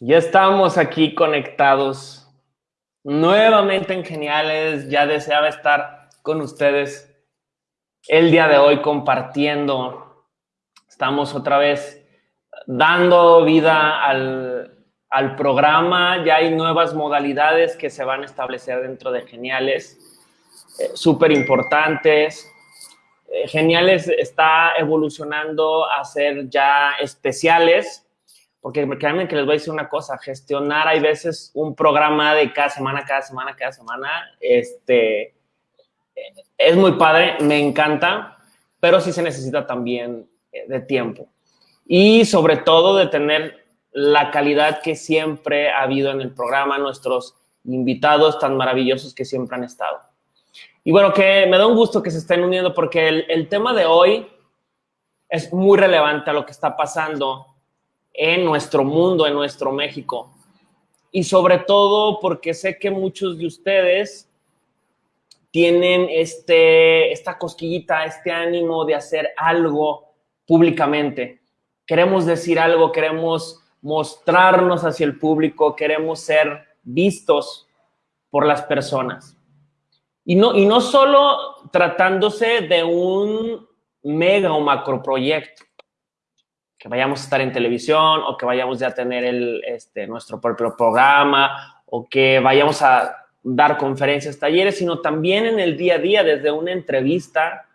Ya estamos aquí conectados nuevamente en Geniales. Ya deseaba estar con ustedes el día de hoy compartiendo. Estamos otra vez dando vida al, al programa. Ya hay nuevas modalidades que se van a establecer dentro de Geniales, eh, súper importantes. Eh, Geniales está evolucionando a ser ya especiales porque créanme que les voy a decir una cosa, gestionar hay veces un programa de cada semana, cada semana, cada semana, este, es muy padre, me encanta, pero sí se necesita también eh, de tiempo. Y sobre todo de tener la calidad que siempre ha habido en el programa, nuestros invitados tan maravillosos que siempre han estado. Y bueno, que me da un gusto que se estén uniendo porque el, el tema de hoy es muy relevante a lo que está pasando en nuestro mundo, en nuestro México. Y sobre todo porque sé que muchos de ustedes tienen este, esta cosquillita, este ánimo de hacer algo públicamente. Queremos decir algo, queremos mostrarnos hacia el público, queremos ser vistos por las personas. Y no, y no solo tratándose de un mega o macro proyecto, que vayamos a estar en televisión o que vayamos ya a tener el, este, nuestro propio programa o que vayamos a dar conferencias, talleres, sino también en el día a día, desde una entrevista,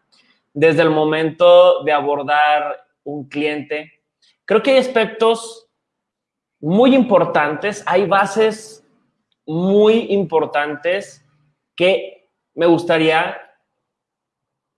desde el momento de abordar un cliente. Creo que hay aspectos muy importantes, hay bases muy importantes que me gustaría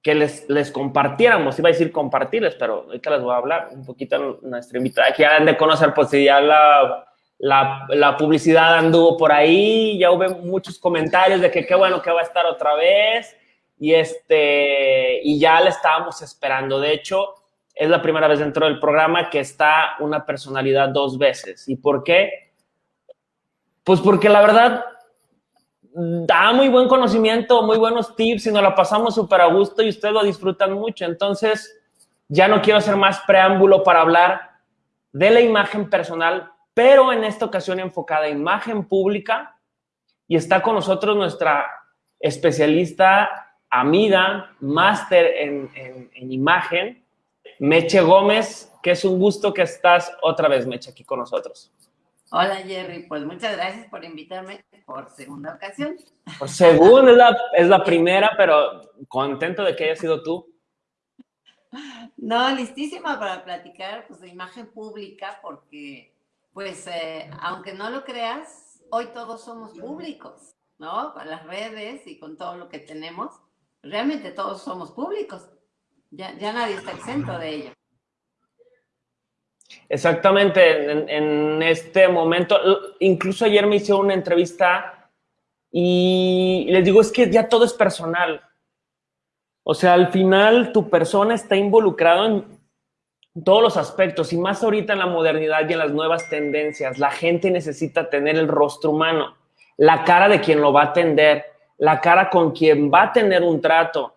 que les, les compartiéramos, iba a decir compartirles, pero ahorita les voy a hablar un poquito nuestra invitada, que ya han de conocer, pues si ya la, la, la, publicidad anduvo por ahí, ya hubo muchos comentarios de que qué bueno que va a estar otra vez, y, este, y ya la estábamos esperando, de hecho, es la primera vez dentro del programa que está una personalidad dos veces, ¿y por qué? Pues porque la verdad, da muy buen conocimiento, muy buenos tips y nos la pasamos súper a gusto y ustedes lo disfrutan mucho. Entonces, ya no quiero hacer más preámbulo para hablar de la imagen personal, pero en esta ocasión enfocada a imagen pública y está con nosotros nuestra especialista, amiga, máster en, en imagen, Meche Gómez, que es un gusto que estás otra vez, Meche, aquí con nosotros. Hola Jerry, pues muchas gracias por invitarme por segunda ocasión. Por segunda, es la, es la primera, pero contento de que haya sido tú. No, listísima para platicar pues, de imagen pública, porque, pues, eh, aunque no lo creas, hoy todos somos públicos, ¿no? Con las redes y con todo lo que tenemos, realmente todos somos públicos. Ya, ya nadie está exento de ello. Exactamente, en, este momento, incluso ayer me hizo una entrevista y les digo, es que ya todo es personal. O sea, al final tu persona está involucrada en todos los aspectos y más ahorita en la modernidad y en las nuevas tendencias. La gente necesita tener el rostro humano, la cara de quien lo va a atender, la cara con quien va a tener un trato,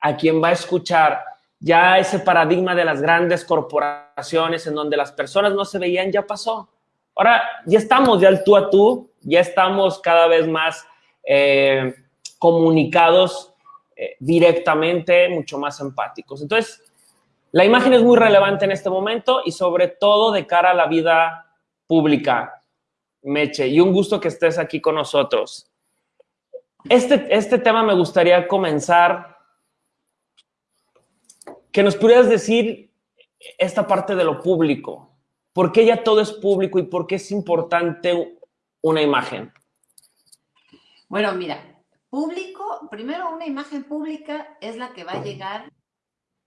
a quien va a escuchar ya ese paradigma de las grandes corporaciones en donde las personas no se veían ya pasó. Ahora ya estamos ya al tú a tú, ya estamos cada vez más eh, comunicados eh, directamente, mucho más empáticos. Entonces, la imagen es muy relevante en este momento y sobre todo de cara a la vida pública, Meche, y un gusto que estés aquí con nosotros. Este, este tema me gustaría comenzar que nos pudieras decir esta parte de lo público. ¿Por qué ya todo es público y por qué es importante una imagen? Bueno, mira, público, primero una imagen pública es la que va a llegar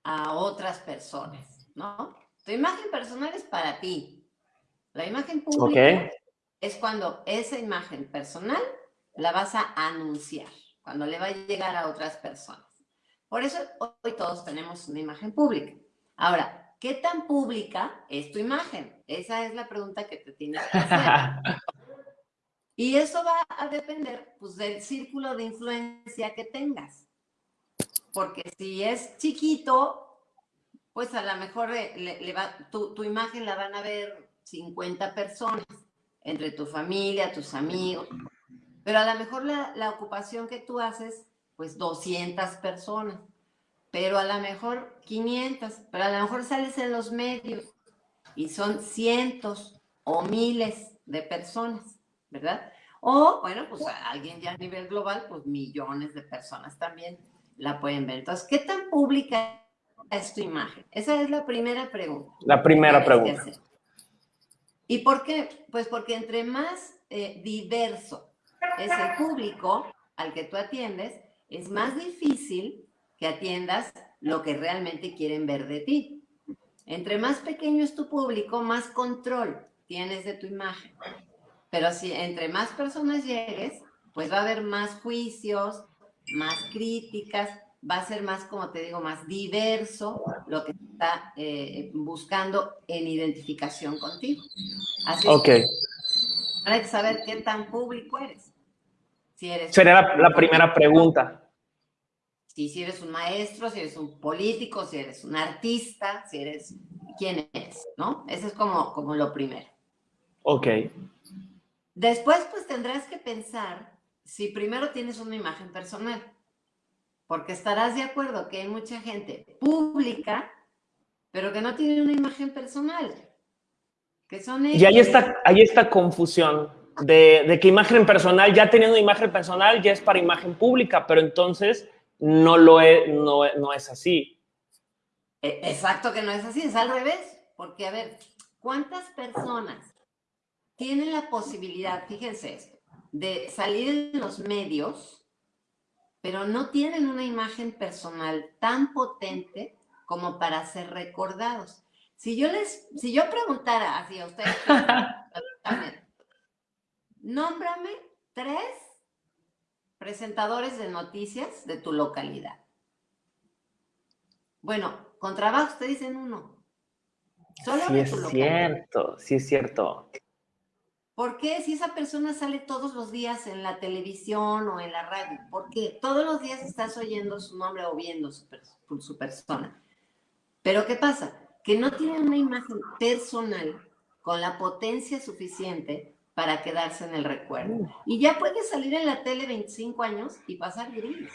a otras personas, ¿no? Tu imagen personal es para ti. La imagen pública es cuando esa imagen personal la vas a anunciar, cuando le va a llegar a otras personas. Por eso hoy todos tenemos una imagen pública. Ahora, ¿qué tan pública es tu imagen? Esa es la pregunta que te tienes que hacer. Y eso va a depender pues, del círculo de influencia que tengas. Porque si es chiquito, pues a lo mejor le, le va, tu, tu, imagen la van a ver 50 personas. entre tu familia, tus amigos, pero a lo mejor la, la ocupación que tú haces, pues 200 personas, pero a lo mejor 500, pero a lo mejor sales en los medios y son cientos o miles de personas, ¿verdad? O, bueno, pues alguien ya a nivel global, pues millones de personas también la pueden ver. Entonces, ¿qué tan pública es tu imagen? Esa es la primera pregunta. La primera pregunta. ¿Y por qué? Pues porque entre más eh, diverso es el público al que tú atiendes, es más difícil que atiendas lo que realmente quieren ver de ti. Entre más pequeño es tu público, más control tienes de tu imagen. Pero si entre más personas llegues, pues va a haber más juicios, más críticas, va a ser más, como te digo, más diverso lo que está eh, buscando en identificación contigo. Así ok. hay que saber qué tan público eres. Si eres Sería la, primera pregunta. Si, si eres un maestro, si eres un político, si eres un artista, si eres quién eres, ¿no? Eso es como, como lo primero. Ok. Después, pues tendrás que pensar si primero tienes una imagen personal, porque estarás de acuerdo que hay mucha gente pública, pero que no tiene una imagen personal. Que son Y ahí está, ahí está confusión de, que imagen personal, ya teniendo imagen personal, ya es para imagen pública, pero entonces no lo es, no, no es así. E, exacto que no es así, es al revés, porque a ver, ¿cuántas personas tienen la posibilidad, fíjense esto, de salir en los medios, pero no tienen una imagen personal tan potente como para ser recordados. Si yo les, si yo preguntara así a ustedes, nómbrame tres presentadores de noticias de tu localidad. Bueno, con trabajo te dicen uno. Solo sí es cierto, sí es cierto. ¿Por qué si esa persona sale todos los días en la televisión o en la radio? ¿Por qué? Todos los días estás oyendo su nombre o viendo su, su persona. Pero ¿qué pasa? Que no tiene una imagen personal con la potencia suficiente para quedarse en el recuerdo. Y ya puedes salir en la tele 25 años y pasar gris.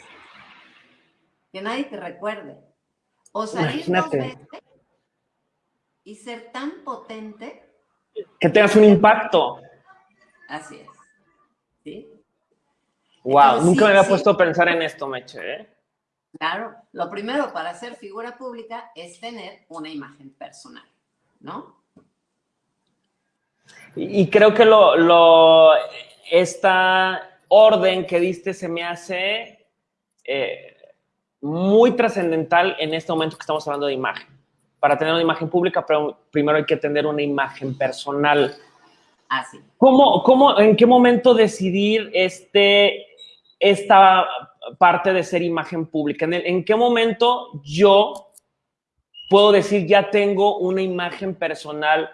Que nadie te recuerde. O salir dos veces y ser tan potente. Que tengas un impacto. Así es. ¿Sí? Wow, nunca me había puesto a pensar en esto, Meche. ¿eh? Claro, lo primero para ser figura pública es tener una imagen personal, ¿no? Y, creo que lo, lo, esta orden que diste se me hace eh, muy trascendental en este momento que estamos hablando de imagen. Para tener una imagen pública, pero primero hay que tener una imagen personal. Así. ¿Cómo, cómo, en qué momento decidir este, esta parte de ser imagen pública? ¿En, ¿En, qué momento yo puedo decir ya tengo una imagen personal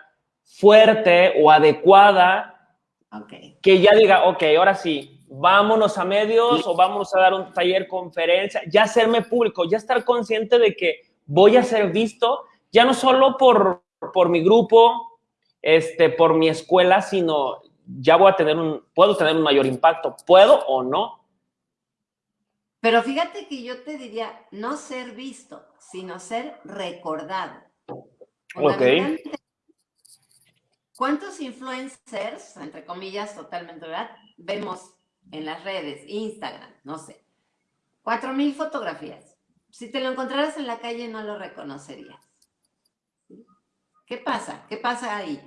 fuerte o adecuada okay. que ya diga, ok, ahora sí, vámonos a medios o vámonos a dar un taller, conferencia, ya hacerme público, ya estar consciente de que voy a ser visto, ya no solo por, por mi grupo, este, por mi escuela, sino ya voy a tener un, puedo tener un mayor impacto, puedo o no. Pero fíjate que yo te diría no ser visto, sino ser recordado. Ok. ¿Cuántos influencers, entre comillas, totalmente, ¿verdad? Vemos en las redes, Instagram, no sé, cuatro mil fotografías. Si te lo encontraras en la calle no lo reconocerías. ¿Qué pasa? ¿Qué pasa ahí?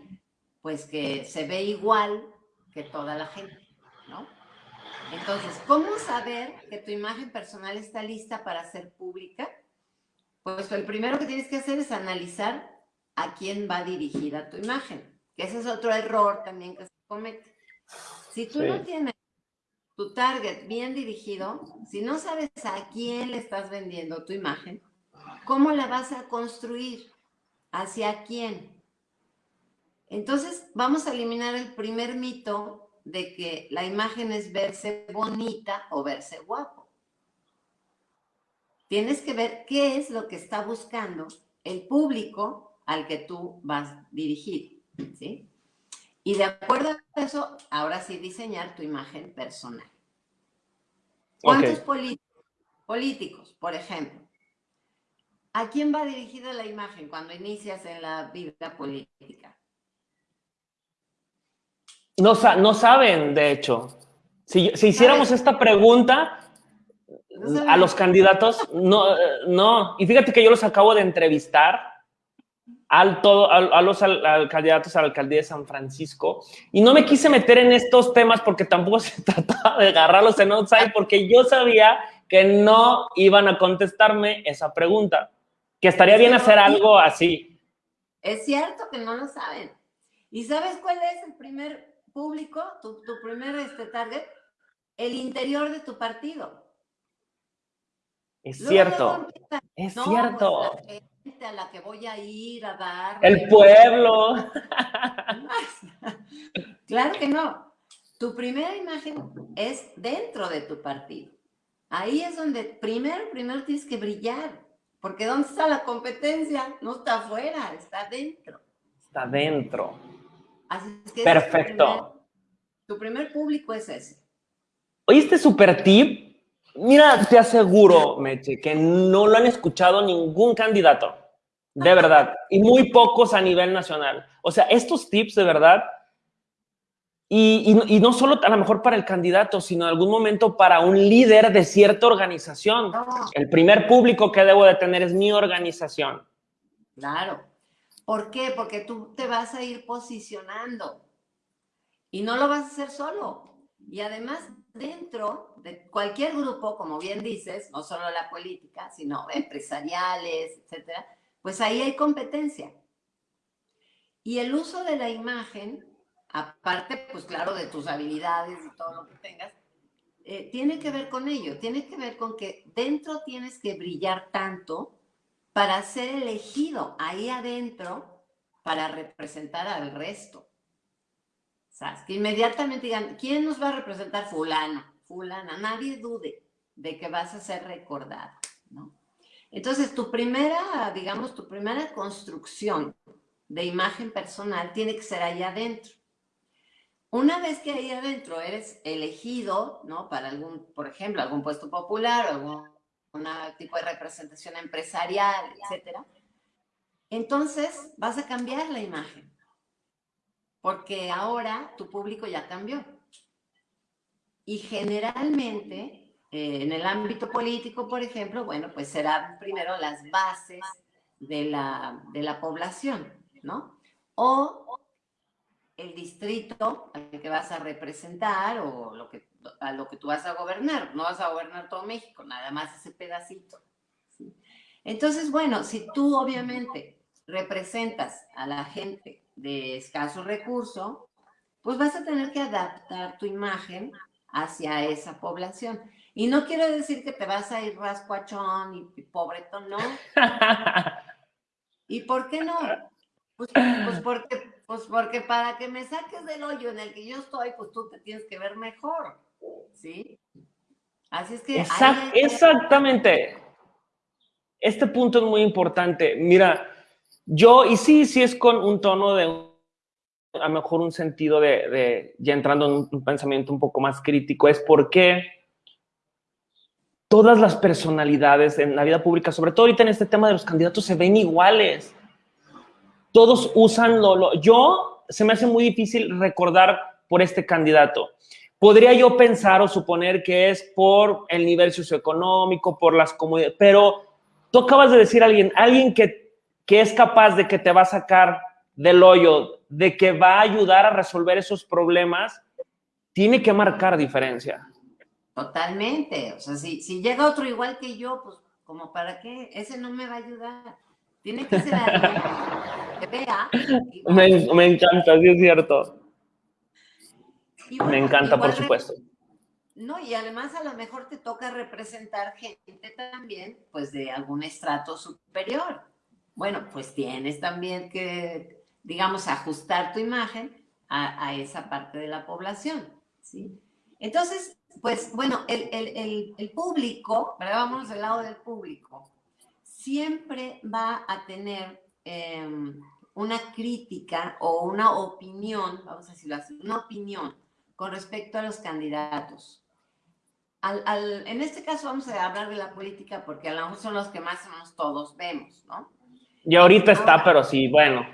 Pues que se ve igual que toda la gente, ¿no? Entonces, ¿cómo saber que tu imagen personal está lista para ser pública? Pues el primero que tienes que hacer es analizar a quién va dirigida tu imagen, ese es otro error también que se comete. Si tú no tienes tu target bien dirigido, si no sabes a quién le estás vendiendo tu imagen, ¿cómo la vas a construir? ¿Hacia quién? Entonces, vamos a eliminar el primer mito de que la imagen es verse bonita o verse guapo. Tienes que ver qué es lo que está buscando el público al que tú vas dirigido, ¿sí? Y de acuerdo a eso, ahora sí diseñar tu imagen personal. ¿Cuántos políticos, por ejemplo? ¿A quién va dirigida la imagen cuando inicias en la vida política? No, no saben, de hecho. Si, si hiciéramos esta pregunta a los candidatos, no, no. Y fíjate que yo los acabo de entrevistar al todo, a, los candidatos a la alcaldía de San Francisco y no me quise meter en estos temas porque tampoco se trataba de agarrarlos en outside porque yo sabía que no iban a contestarme esa pregunta, que estaría bien hacer algo así. Es cierto que no lo saben. ¿Y sabes cuál es el primer público, tu, primer este, target? El interior de tu partido. Es cierto. es cierto. Pues, a la que voy a ir a dar. El pueblo. claro que no. Tu primera imagen es dentro de tu partido. Ahí es donde primero, primero tienes que brillar. Porque ¿dónde está la competencia? No está afuera, está dentro. Está dentro. Así es que Perfecto. Tu primer, público es ese. ¿Oíste super tip? Mira, te aseguro, Meche, que no lo han escuchado ningún candidato, de verdad, y muy pocos a nivel nacional. O sea, estos tips de verdad, y, no solo a lo mejor para el candidato, sino en algún momento para un líder de cierta organización. El primer público que debo de tener es mi organización. Claro. ¿Por qué? Porque tú te vas a ir posicionando y no lo vas a hacer solo. Y además, dentro de cualquier grupo, como bien dices, no solo la política, sino empresariales, etcétera, pues ahí hay competencia. Y el uso de la imagen, aparte, pues claro, de tus habilidades y todo lo que tengas, eh, tiene que ver con ello, tiene que ver con que dentro tienes que brillar tanto para ser elegido ahí adentro para representar al resto que inmediatamente digan, ¿quién nos va a representar? Fulano, fulana. Nadie dude de que vas a ser recordado, ¿no? Entonces, tu primera, digamos, tu primera construcción de imagen personal tiene que ser ahí adentro. Una vez que ahí adentro eres elegido, ¿no? Para algún, por ejemplo, algún puesto popular o algún tipo de representación empresarial, etcétera, entonces vas a cambiar la imagen porque ahora tu público ya cambió. Y generalmente, eh, en el ámbito político, por ejemplo, bueno, pues serán primero las bases de la, de la población, ¿no? O el distrito al que vas a representar o lo que, a lo que tú vas a gobernar. No vas a gobernar todo México, nada más ese pedacito. Entonces, bueno, si tú obviamente representas a la gente de escaso recurso, pues vas a tener que adaptar tu imagen hacia esa población. Y no quiero decir que te vas a ir rascuachón y pobretón, no. ¿Y por qué no? Pues, pues, porque, pues porque para que me saques del hoyo en el que yo estoy, pues tú te tienes que ver mejor, ¿sí? Así es que... Exactamente. Este punto es muy importante. Mira, yo, y sí, sí es con un tono de, a lo mejor un sentido de, ya entrando en un pensamiento un poco más crítico, es porque todas las personalidades en la vida pública, sobre todo ahorita en este tema de los candidatos, se ven iguales. Todos usan lo, yo, se me hace muy difícil recordar por este candidato. Podría yo pensar o suponer que es por el nivel socioeconómico, por las comunidades, pero tú acabas de decir a alguien, alguien que que es capaz de que te va a sacar del hoyo, de que va a ayudar a resolver esos problemas, tiene que marcar diferencia. Totalmente. O sea, si, si llega otro igual que yo, pues, como para qué? Ese no me va a ayudar. Tiene que ser alguien que vea. Me, me, encanta, sí es cierto. me encanta, por supuesto. No, y además a lo mejor te toca representar gente también, pues de algún estrato superior bueno, pues tienes también que, digamos, ajustar tu imagen a, esa parte de la población, ¿sí? Entonces, pues bueno, el, público, pero vámonos del lado del público, siempre va a tener em, una crítica o una opinión, vamos a decirlo así, una opinión con respecto a los candidatos. Al, en este caso vamos a hablar de la política porque a lo mejor son los que más o menos todos vemos, ¿no? Y ahorita está, pero sí, bueno.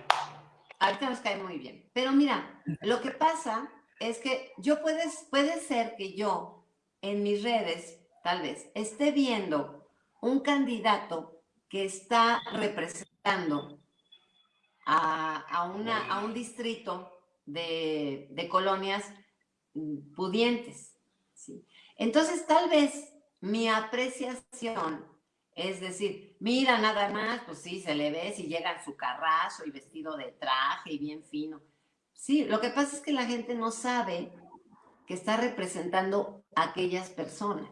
Ahorita nos cae muy bien. Pero mira, lo que pasa es que yo puedes, puede ser que yo en mis redes, tal vez, esté viendo un candidato que está representando a, una, a un distrito de, de colonias pudientes. Entonces, tal vez mi apreciación es decir, mira nada más, pues sí, se le ve si llega en su carrazo y vestido de traje y bien fino. Sí, lo que pasa es que la gente no sabe que está representando a aquellas personas.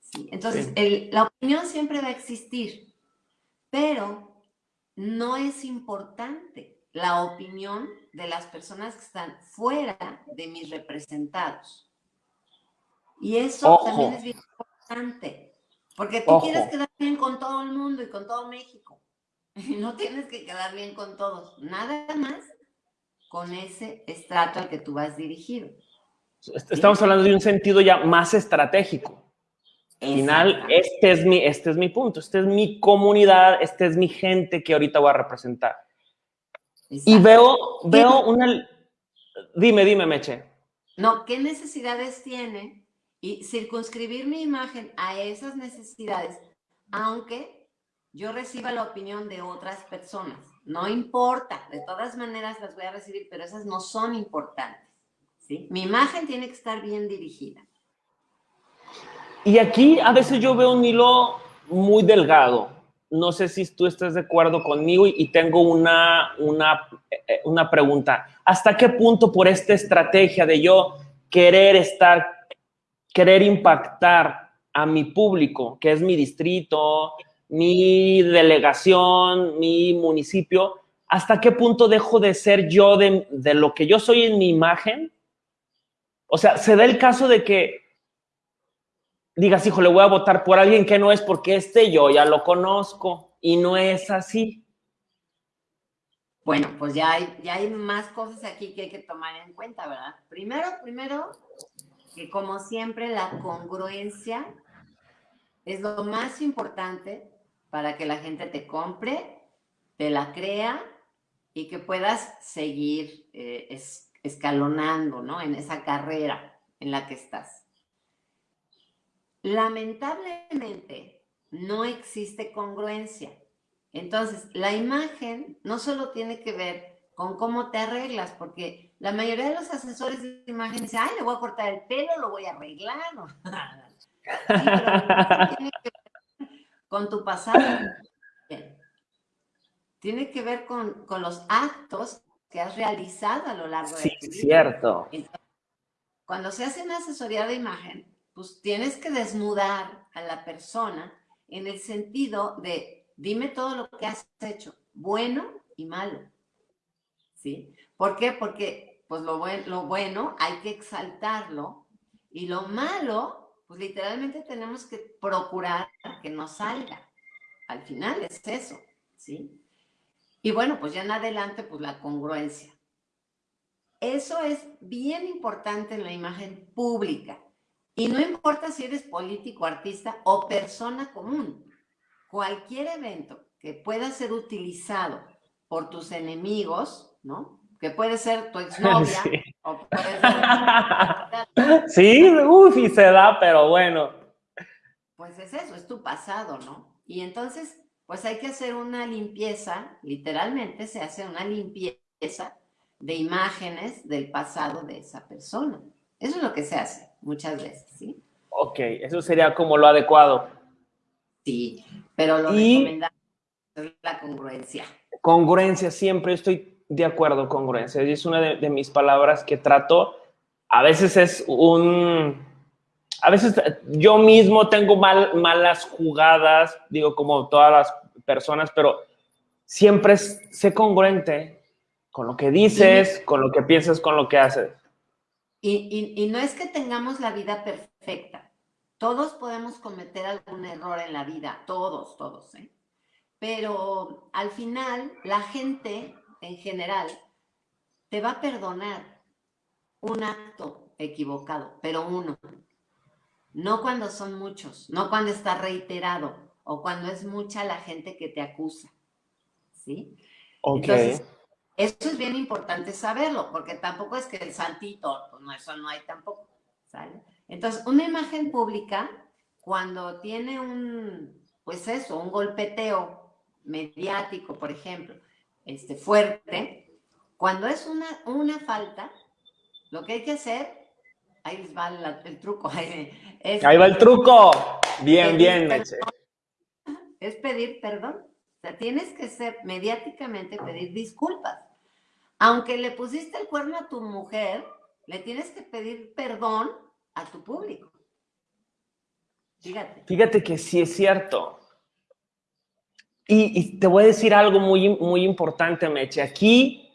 ¿sí? Entonces, la opinión siempre va a existir, pero no es importante la opinión de las personas que están fuera de mis representados. Y eso también es bien importante, porque tú quieres quedar bien con todo el mundo y con todo México. No tienes que quedar bien con todos, nada más con ese estrato al que tú vas dirigido. Estamos hablando de un sentido ya más estratégico. Al final, este es, mi, este es mi punto, esta es mi comunidad, esta es mi gente que ahorita voy a representar. Y veo, veo una... Dime, dime, Meche. No, ¿qué necesidades tiene? Y circunscribir mi imagen a esas necesidades, aunque yo reciba la opinión de otras personas. No importa, de todas maneras las voy a recibir, pero esas no son importantes. ¿sí? Mi imagen tiene que estar bien dirigida. Y aquí a veces yo veo un hilo muy delgado. No sé si tú estás de acuerdo conmigo y, tengo una, una, eh, una pregunta. ¿Hasta qué punto por esta estrategia de yo querer estar, querer impactar a mi público, que es mi distrito, mi delegación, mi municipio, hasta qué punto dejo de ser yo de, de, lo que yo soy en mi imagen? O sea, se da el caso de que digas, hijo, le voy a votar por alguien que no es porque este yo ya lo conozco y no es así. Bueno, pues ya hay, ya hay más cosas aquí que hay que tomar en cuenta, ¿verdad? Primero, primero, que como siempre la congruencia es lo más importante para que la gente te compre, te la crea y que puedas seguir eh, escalonando, ¿no? En esa carrera en la que estás. Lamentablemente, no existe congruencia. Entonces, la imagen no solo tiene que ver con cómo te arreglas, porque la mayoría de los asesores de imagen dicen, ay, le voy a cortar el pelo, lo voy a arreglar. con tu pasado. Tiene que ver con, los actos que has realizado a lo largo de tu vida. Sí, cierto. cuando se hace una asesoría de imagen, pues tienes que desnudar a la persona en el sentido de, dime todo lo que has hecho, bueno y malo. ¿Sí? ¿Por qué? Porque pues lo, lo bueno hay que exaltarlo y lo malo, pues literalmente tenemos que procurar que no salga. Al final es eso, ¿sí? Y bueno, pues ya en adelante, pues la congruencia. Eso es bien importante en la imagen pública. Y no importa si eres político, artista o persona común, cualquier evento que pueda ser utilizado por tus enemigos, ¿no? Que puede ser tu exnovia sí. O sí, uff, y se da, pero bueno. Pues es eso, es tu pasado, ¿no? Y entonces, pues hay que hacer una limpieza, literalmente se hace una limpieza de imágenes del pasado de esa persona. Eso es lo que se hace muchas veces, ¿sí? Ok, eso sería como lo adecuado. Sí, pero lo recomendable es la congruencia. Congruencia, siempre estoy de acuerdo, congruencia. Es una de, mis palabras que trato. A veces es un... A veces yo mismo tengo mal, malas jugadas, digo, como todas las personas, pero siempre sé congruente con lo que dices, con lo que piensas, con lo que haces. Y, no es que tengamos la vida perfecta. Todos podemos cometer algún error en la vida, todos, todos, ¿eh? Pero al final la gente en general, te va a perdonar un acto equivocado, pero uno. No cuando son muchos, no cuando está reiterado o cuando es mucha la gente que te acusa. ¿Sí? Entonces, eso es bien importante saberlo, porque tampoco es que el santito, pues no, eso no hay tampoco. ¿sale? Entonces, una imagen pública, cuando tiene un, pues eso, un golpeteo mediático, por ejemplo, este, fuerte, cuando es una, una falta, lo que hay que hacer, ahí les va el truco. ahí va el truco. Bien, bien, Meche. Es pedir perdón. O sea, tienes que ser mediáticamente pedir disculpas. Aunque le pusiste el cuerno a tu mujer, le tienes que pedir perdón a tu público. Fíjate. Fíjate que sí es cierto. Y, te voy a decir algo muy, muy importante, Meche. Aquí,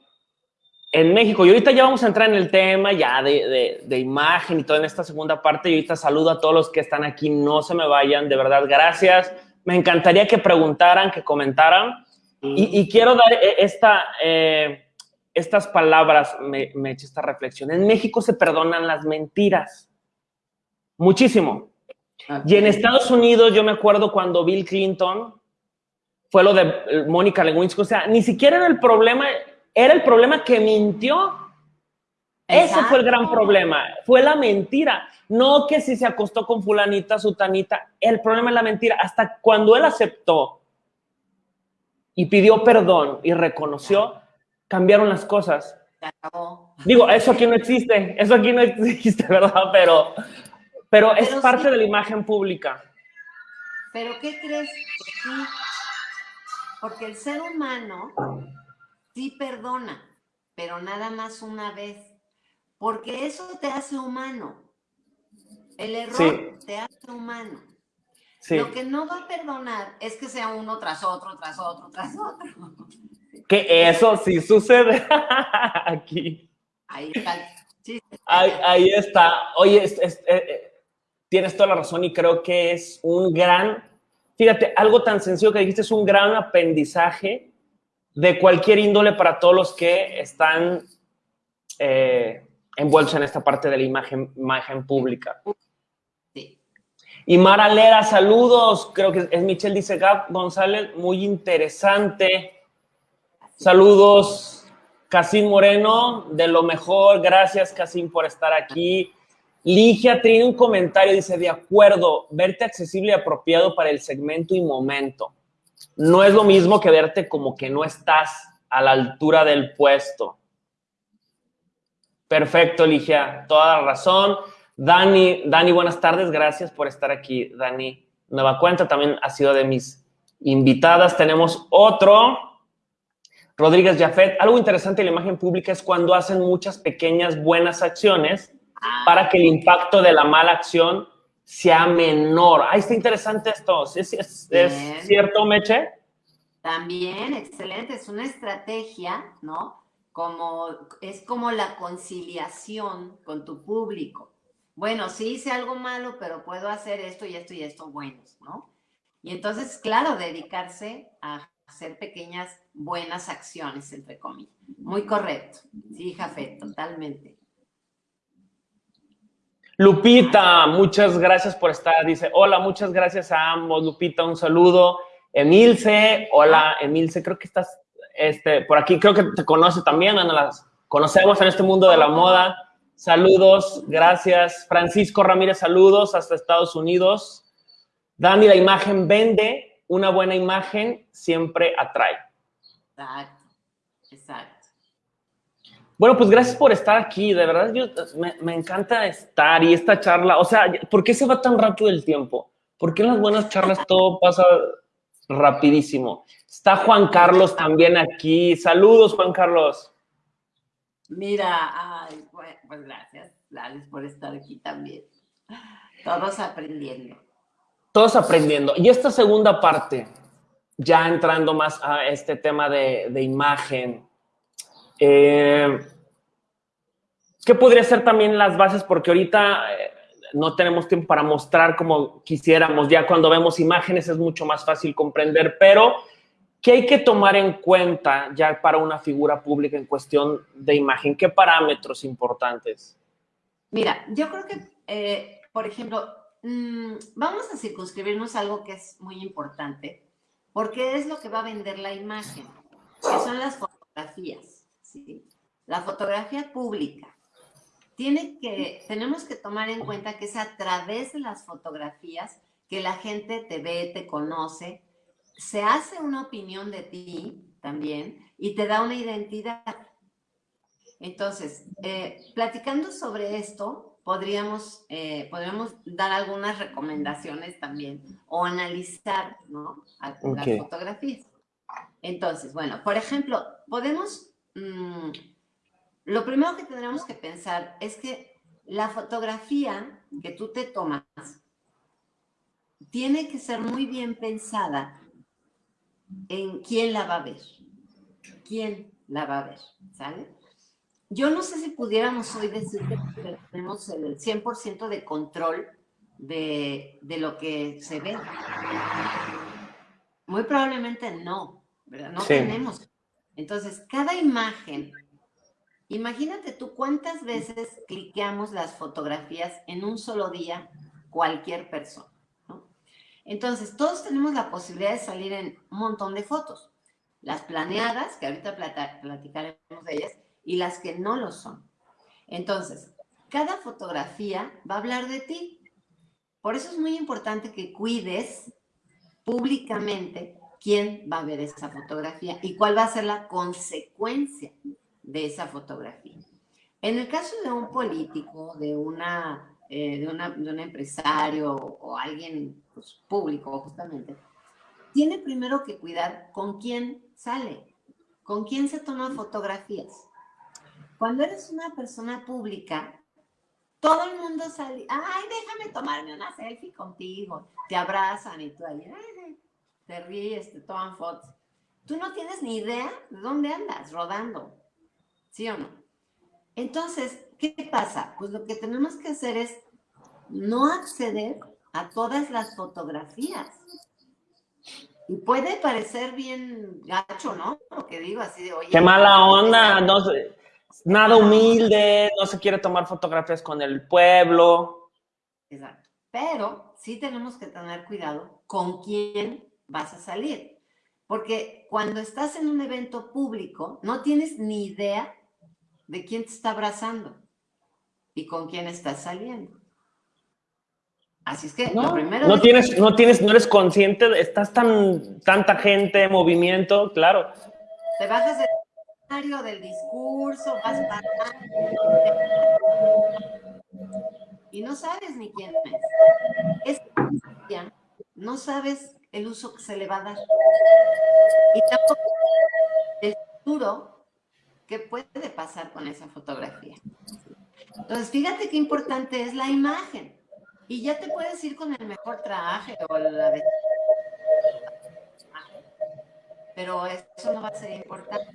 en México, y ahorita ya vamos a entrar en el tema ya de, de, imagen y todo en esta segunda parte. Y ahorita saludo a todos los que están aquí. No se me vayan, de verdad, gracias. Me encantaría que preguntaran, que comentaran. Y, quiero dar eh, esta, eh, estas palabras, me, Meche, esta reflexión. En México se perdonan las mentiras. Muchísimo. Y en Estados Unidos, yo me acuerdo cuando Bill Clinton fue lo de Mónica Lewinsky. O sea, ni siquiera era el problema, era el problema que mintió. Ese fue el gran problema, fue la mentira. No que si se acostó con fulanita, sutanita, el problema es la mentira. Hasta cuando él aceptó y pidió perdón y reconoció, cambiaron las cosas. Digo, eso aquí no existe, eso aquí no existe, ¿verdad? Pero, pero, es parte de la imagen pública. Pero ¿qué crees? Porque el ser humano sí perdona, pero nada más una vez. Porque eso te hace humano. El error te hace humano. Lo que no va a perdonar es que sea uno tras otro, tras otro, tras otro. Que eso sí sucede aquí. Ahí está. Ahí, está. Oye, eh, eh, tienes toda la razón y creo que es un gran Fíjate, algo tan sencillo que dijiste es un gran aprendizaje de cualquier índole para todos los que están eh, envueltos en esta parte de la imagen, imagen pública. Y Mara Lera, saludos. Creo que es Michelle, dice Gab González, muy interesante. Saludos, Casim Moreno, de lo mejor. Gracias, Casim, por estar aquí. Ligia tiene un comentario, dice, de acuerdo, verte accesible y apropiado para el segmento y momento. No es lo mismo que verte como que no estás a la altura del puesto. Perfecto, Ligia, toda la razón. Dani, Dani, buenas tardes, gracias por estar aquí. Dani, nueva cuenta, también ha sido de mis invitadas. Tenemos otro, Rodríguez Jafet. Algo interesante en la imagen pública es cuando hacen muchas pequeñas buenas acciones para que el impacto de la mala acción sea menor. Ahí está interesante esto. ¿Es, es, cierto, Meche? También, excelente. Es una estrategia, ¿no? Como, es como la conciliación con tu público. Bueno, sí hice algo malo, pero puedo hacer esto y esto y esto buenos, ¿no? Y entonces, claro, dedicarse a hacer pequeñas buenas acciones, entre comillas. Muy correcto. Sí, Jafet, totalmente. Lupita, muchas gracias por estar. Dice, hola, muchas gracias a ambos. Lupita, un saludo. Emilce, hola, Emilce, creo que estás este, por aquí, creo que te conoce también, Ana, las conocemos en este mundo de la moda. Saludos, gracias. Francisco Ramírez, saludos hasta Estados Unidos. Dani, la imagen vende, una buena imagen siempre atrae. Exacto, exacto. Bueno, pues gracias por estar aquí. De verdad, yo, me, encanta estar y esta charla. O sea, ¿por qué se va tan rápido el tiempo? ¿Por qué en las buenas charlas todo pasa rapidísimo? Está Juan Carlos también aquí. Saludos, Juan Carlos. Mira, pues gracias, gracias por estar aquí también. Todos aprendiendo. Todos aprendiendo. Y esta segunda parte, ya entrando más a este tema de, de imagen, eh, ¿Qué podría ser también las bases? Porque ahorita eh, no tenemos tiempo para mostrar como quisiéramos. Ya cuando vemos imágenes es mucho más fácil comprender, pero ¿qué hay que tomar en cuenta ya para una figura pública en cuestión de imagen? ¿Qué parámetros importantes? Mira, yo creo que, eh, por ejemplo, mm, vamos a circunscribirnos a algo que es muy importante, porque es lo que va a vender la imagen, que son las fotografías, ¿sí? La fotografía pública. Tiene que, tenemos que tomar en cuenta que es a través de las fotografías que la gente te ve, te conoce, se hace una opinión de ti también y te da una identidad. Entonces, eh, platicando sobre esto, podríamos, eh, podríamos dar algunas recomendaciones también o analizar ¿no? las fotografías. Entonces, bueno, por ejemplo, podemos, mm, lo primero que tendremos que pensar es que la fotografía que tú te tomas tiene que ser muy bien pensada en quién la va a ver. ¿Quién la va a ver? ¿Sale? Yo no sé si pudiéramos hoy decir que tenemos el 100% de control de, lo que se ve. Muy probablemente no, ¿verdad? No tenemos. Entonces, cada imagen, imagínate tú cuántas veces cliqueamos las fotografías en un solo día cualquier persona. Entonces, todos tenemos la posibilidad de salir en un montón de fotos. Las planeadas, que ahorita platicaremos de ellas, y las que no lo son. Entonces, cada fotografía va a hablar de ti. Por eso es muy importante que cuides públicamente quién va a ver esa fotografía y cuál va a ser la consecuencia de esa fotografía. En el caso de un político, de una eh, de, un empresario o alguien pues, público justamente, tiene primero que cuidar con quién sale, con quién se toma fotografías. Cuando eres una persona pública, todo el mundo sale, ay, déjame tomarme una selfie contigo, te abrazan y tú ahí, te ríes, te toman fotos. Tú no tienes ni idea de dónde andas rodando, ¿sí o no? Entonces, ¿qué pasa? Pues lo que tenemos que hacer es no acceder a todas las fotografías. Y puede parecer bien gacho, ¿no? Lo que digo así de, oye. Qué mala onda, no, nada humilde, no se quiere tomar fotografías con el pueblo. Exacto. Pero sí tenemos que tener cuidado con quién vas a salir. Porque cuando estás en un evento público, no tienes ni idea de quién te está abrazando y con quién estás saliendo. Así es que no, lo primero. No tienes, no tienes, no eres consciente, estás tan, tanta gente, movimiento, claro. Te bajas del escenario, del discurso, vas para y no sabes ni quién es. Es no sabes el uso que se le va a dar. Y tampoco el futuro que puede pasar con esa fotografía. Entonces, fíjate qué importante es la imagen. Y ya te puedes ir con el mejor traje o la Pero eso no va a ser importante.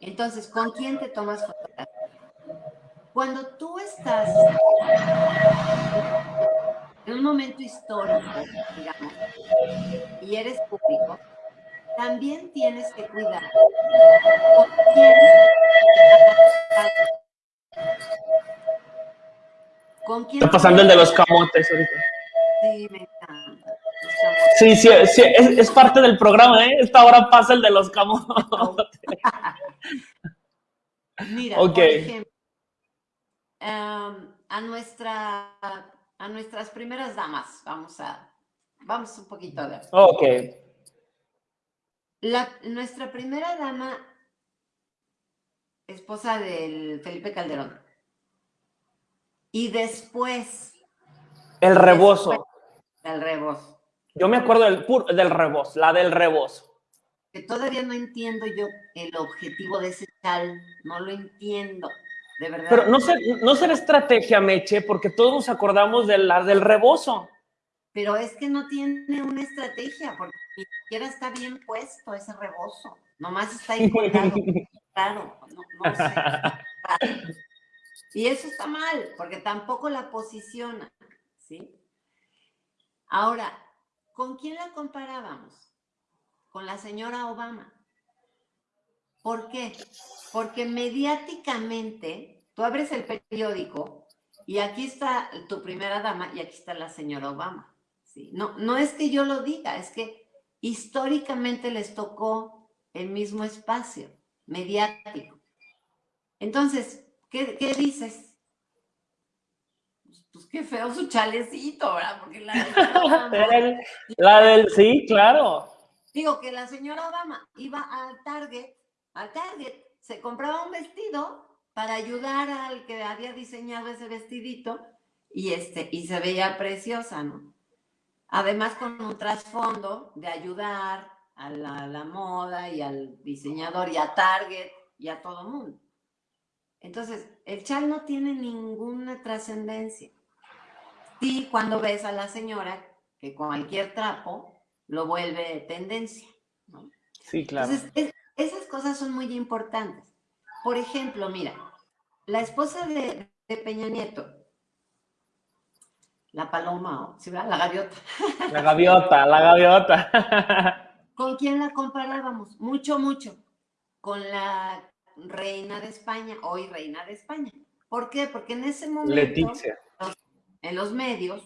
Entonces, ¿con quién te tomas fotografía? Cuando tú estás en un momento histórico, digamos, y eres público, también tienes que cuidar con quién Está pasando el de los camotes ahorita. Sí, me encanta. Sí, sí, sí es, parte del programa, ¿eh? Esta hora pasa el de los camotes. Mira, por ejemplo, em, a, nuestra, a nuestras primeras damas, vamos a, vamos un poquito a ver. Ok. La, nuestra primera dama, esposa del Felipe Calderón, y después. El rebozo. el rebozo. Yo me acuerdo del, del rebozo, la del rebozo. Que todavía no entiendo yo el objetivo de ese tal, no lo entiendo, de verdad. Pero no, ser, no será estrategia, Meche, porque todos nos acordamos de la del rebozo. Pero es que no tiene una estrategia, porque ni siquiera está bien puesto ese rebozo. Nomás está ahí colgado. claro, no, no sé. Y eso está mal, porque tampoco la posiciona, ¿sí? Ahora, ¿con quién la comparábamos? con la señora Obama. ¿Por qué? Porque mediáticamente, tú abres el periódico y aquí está tu primera dama y aquí está la señora Obama. ¿Sí? No, no es que yo lo diga, es que históricamente les tocó el mismo espacio mediático. Entonces, ¿qué, qué dices? Pues, pues, qué feo su chalecito, ¿verdad? Porque la, la del, sí, claro. Digo que la señora Obama iba al Target, al Target, se compraba un vestido para ayudar al que había diseñado ese vestidito y, este, y se veía preciosa, ¿no? Además con un trasfondo de ayudar a la, moda y al diseñador y a Target y a todo mundo. Entonces, el chal no tiene ninguna trascendencia. Sí, cuando ves a la señora que cualquier trapo lo vuelve tendencia. ¿no? Sí, claro. Entonces, esas cosas son muy importantes. Por ejemplo, mira, la esposa de, Peña Nieto, la paloma, ¿sí, La gaviota. La gaviota, la gaviota. ¿Con quién la comparábamos? Mucho, mucho. Con la reina de España, hoy reina de España. ¿Por qué? Porque en ese momento, Leticia. en los medios,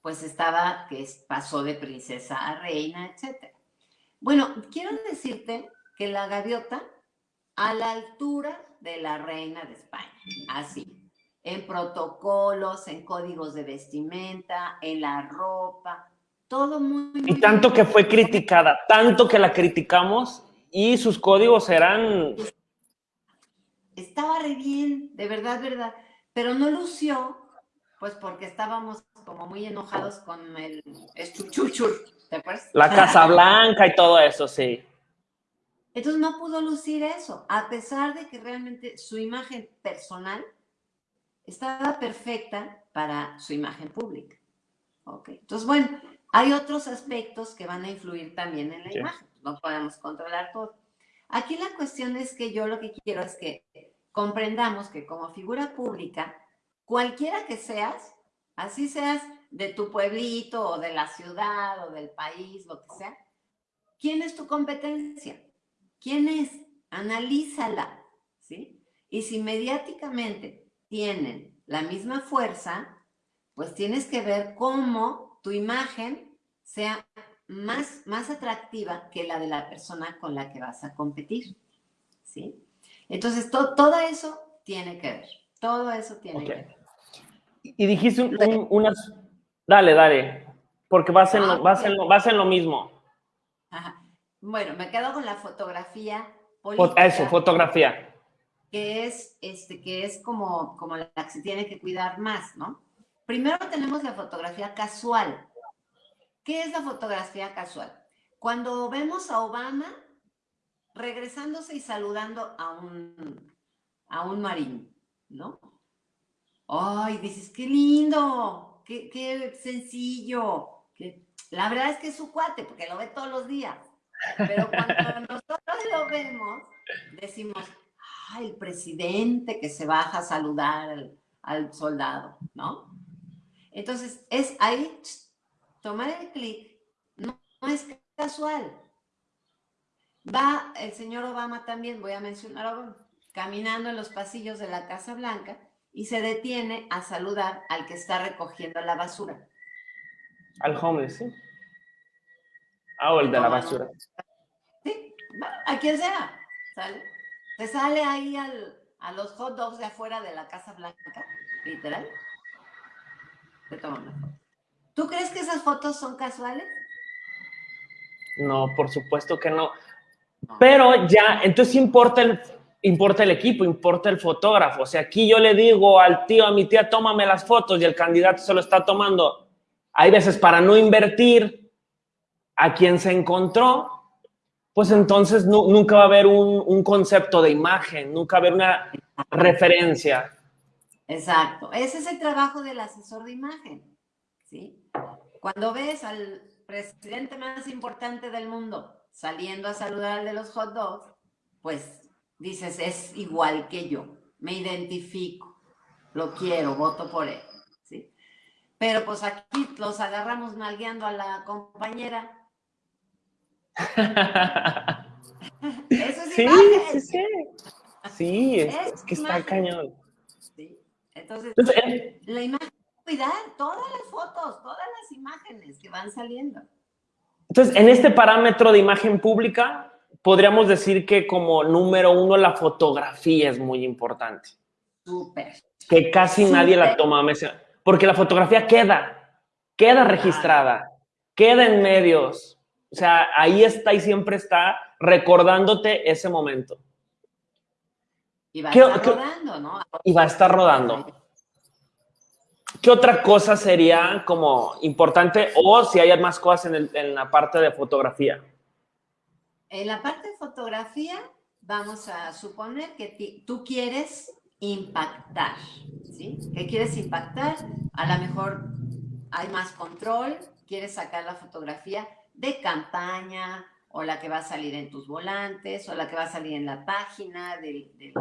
pues estaba que pasó de princesa a reina, etc. Bueno, quiero decirte que la gaviota, a la altura de la reina de España, así, en protocolos, en códigos de vestimenta, en la ropa, todo muy... y tanto que fue criticada, tanto que la criticamos y sus códigos eran estaba re bien, de verdad, verdad, pero no lució, pues porque estábamos como muy enojados con el estuchuchur, ¿te acuerdas? La Casa Blanca y todo eso, sí. Entonces no pudo lucir eso, a pesar de que realmente su imagen personal estaba perfecta para su imagen pública. Ok, entonces bueno, hay otros aspectos que van a influir también en la imagen, no podemos controlar todo. Aquí la cuestión es que yo lo que quiero es que comprendamos que como figura pública, cualquiera que seas, así seas de tu pueblito o de la ciudad o del país, lo que sea, ¿quién es tu competencia? ¿Quién es? Analízala, ¿sí? Y si mediáticamente tienen la misma fuerza, pues tienes que ver cómo tu imagen sea más, más atractiva que la de la persona con la que vas a competir, ¿sí? Entonces, todo eso tiene que ver, todo eso tiene que ver. Y dijiste unas... Dale, dale, porque vas en, lo, ah, vas, en lo, vas en lo mismo. Ajá. Bueno, me quedo con la fotografía política. Eso, fotografía. Que es, este, que es como, como la que se tiene que cuidar más, ¿no? Primero tenemos la fotografía casual. ¿Qué es la fotografía casual? Cuando vemos a Obama regresándose y saludando a un, a un marín, ¿no? Ay, dices, qué lindo, qué, qué sencillo. La verdad es que es su cuate, porque lo ve todos los días. Pero cuando nosotros lo vemos, decimos, el presidente que se baja a saludar al, al soldado, ¿no? Entonces, es ahí tomar el clic no, es casual. Va el señor Obama también, voy a mencionar caminando en los pasillos de la Casa Blanca y se detiene a saludar al que está recogiendo la basura. Al homeless, sí. Ah, o el de la basura. Sí, a quien sea, ¿sale? Se sale ahí a los hot dogs de afuera de la Casa Blanca, literal. Una foto. ¿Tú crees que esas fotos son casuales? No, por supuesto que no. Pero ya, entonces importa el, importa el equipo, importa el fotógrafo. O sea, aquí yo le digo al tío, a mi tía, tómame las fotos y el candidato se lo está tomando. Hay veces para no invertir a quien se encontró, pues entonces nunca va a haber un, concepto de imagen, nunca va a haber una referencia. Exacto. Ese es el trabajo del asesor de imagen. ¿sí? Cuando ves al presidente más importante del mundo saliendo a saludar al de los hot dogs, pues dices, es igual que yo, me identifico, lo quiero, voto por él, ¿sí? Pero pues aquí los agarramos nalgueando a la compañera. Eso es Sí, sí, sí. Sí, es, Es es que está imagen. cañón. Sí. Entonces, Entonces, eh, la imagen, cuidar todas las fotos, todas las imágenes que van saliendo. Entonces, en este parámetro de imagen pública, podríamos decir que como número uno la fotografía es muy importante, Súper. que casi nadie la Súper. toma, porque la fotografía queda, queda registrada, queda en medios, o sea, ahí está y siempre está recordándote ese momento Y va a ¿Qué- estar qué- rodando, ¿no? y va a estar rodando. ¿Qué otra cosa sería como importante o si hay más cosas en, el- en la parte de fotografía? En la parte de fotografía, vamos a suponer que tú quieres impactar, ¿sí? ¿Qué quieres impactar? A lo mejor hay más control, quieres sacar la fotografía de campaña o la que va a salir en tus volantes o la que va a salir en la página del, del-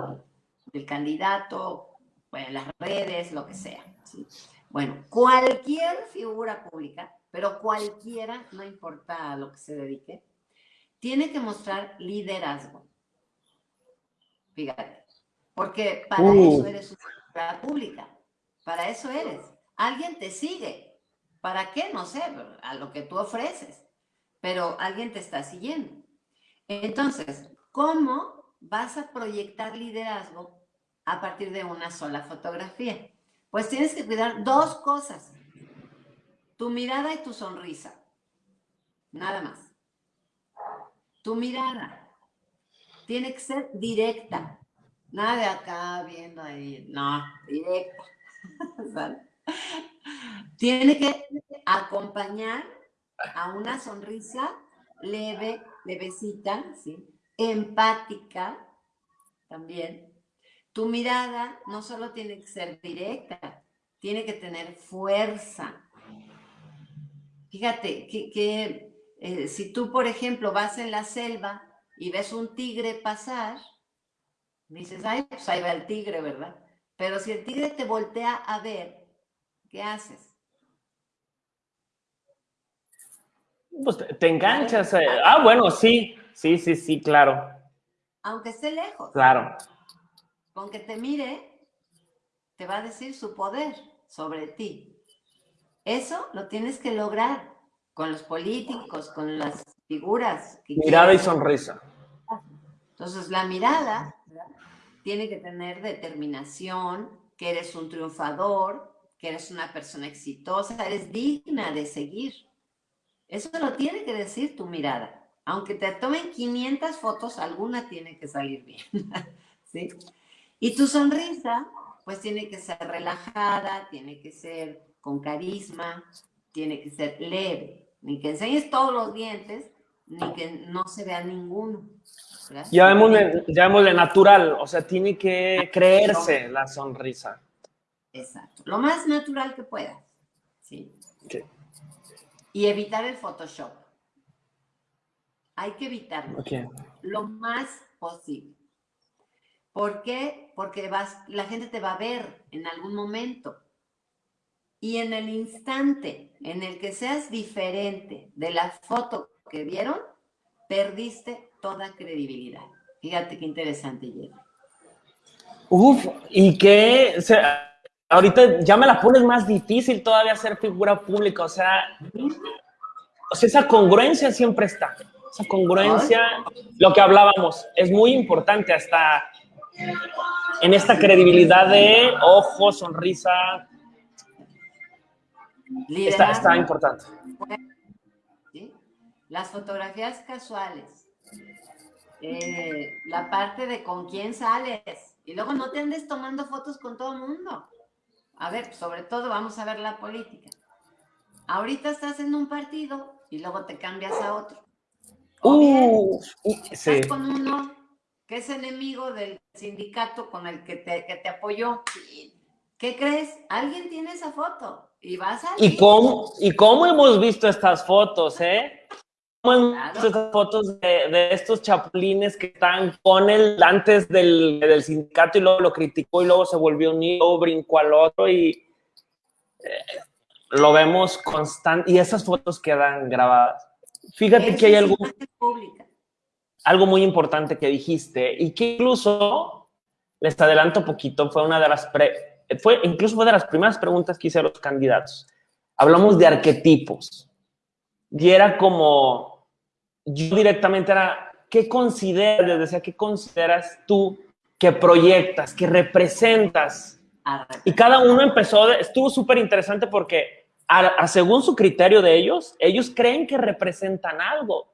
del candidato, en las redes, lo que sea. ¿sí? Bueno, cualquier figura pública, pero cualquiera, no importa a lo que se dedique, tiene que mostrar liderazgo. Fíjate, porque para Uh. eso eres una figura pública, para eso eres. Alguien te sigue. ¿Para qué? No sé, a lo que tú ofreces, pero alguien te está siguiendo. Entonces, ¿cómo vas a proyectar liderazgo a partir de una sola fotografía? Pues tienes que cuidar dos cosas, tu mirada y tu sonrisa, nada más. Tu mirada tiene que ser directa, nada de acá viendo ahí, no, directa. ¿sale? Tiene que acompañar a una sonrisa leve, levecita, ¿sí? empática también. Tu mirada no solo tiene que ser directa, tiene que tener fuerza. Fíjate que, que, eh, si tú, por ejemplo, vas en la selva y ves un tigre pasar, dices, ay, pues ahí va el tigre, ¿verdad? Pero si el tigre te voltea a ver, ¿qué haces? Pues te, te enganchas. eh. Ah, bueno, sí, sí, sí, sí, claro, Aunque esté lejos, claro. con que te mire, te va a decir su poder sobre ti. Eso lo tienes que lograr con los políticos, con las figuras. Que Mirada y sonrisa. Entonces, la mirada ¿verdad? tiene que tener determinación, que eres un triunfador, que eres una persona exitosa, eres digna de seguir. Eso lo tiene que decir tu mirada. Aunque te tomen 500 fotos, alguna tiene que salir bien. ¿sí? Y tu sonrisa, pues tiene que ser relajada, tiene que ser con carisma, tiene que ser leve. Ni que enseñes todos los dientes, ni que no se vea ninguno. Llamémosle, llamémosle natural, o sea, tiene que creerse la sonrisa. Exacto. Lo más natural que puedas. ¿sí? Ok. Y evitar el Photoshop. Hay que evitarlo lo más posible. ¿Por qué? Porque vas, la gente te va a ver en algún momento. Y en el instante en el que seas diferente de la foto que vieron, perdiste toda credibilidad. Fíjate qué interesante, Jerry. Uf, y que o sea, ahorita ya me la pones más difícil todavía ser figura pública, o sea, o sea, esa congruencia siempre está. Esa congruencia, lo que hablábamos, es muy importante hasta en esta credibilidad de ojo, sonrisa, está, importante. ¿sí? Las fotografías casuales. Eh, la parte de con quién sales. Y luego no te andes tomando fotos con todo el mundo. A ver, sobre todo vamos a ver la política. Ahorita estás en un partido y luego te cambias a otro. O bien, Uh, sí. estás con uno que es enemigo del sindicato con el que te, que te apoyó. ¿Qué crees? Alguien tiene esa foto y vas a ¿Y cómo, ¿Y cómo hemos visto estas fotos, eh? ¿Cómo hemos Claro. visto estas fotos de, de estos chapulines que están con el antes del, del sindicato y luego lo criticó y luego se volvió unido, brincó al otro y eh, lo vemos constante y esas fotos quedan grabadas. Fíjate que hay algo, algo muy importante que dijiste y que incluso, les adelanto poquito, fue una de las, fue, incluso fue de las primeras preguntas que hice a los candidatos. Hablamos de arquetipos y era como, yo directamente era, ¿qué consideras, les decía, qué consideras tú que proyectas, que representas? Y cada uno empezó, estuvo súper interesante porque a, según su criterio de ellos, ellos creen que representan algo.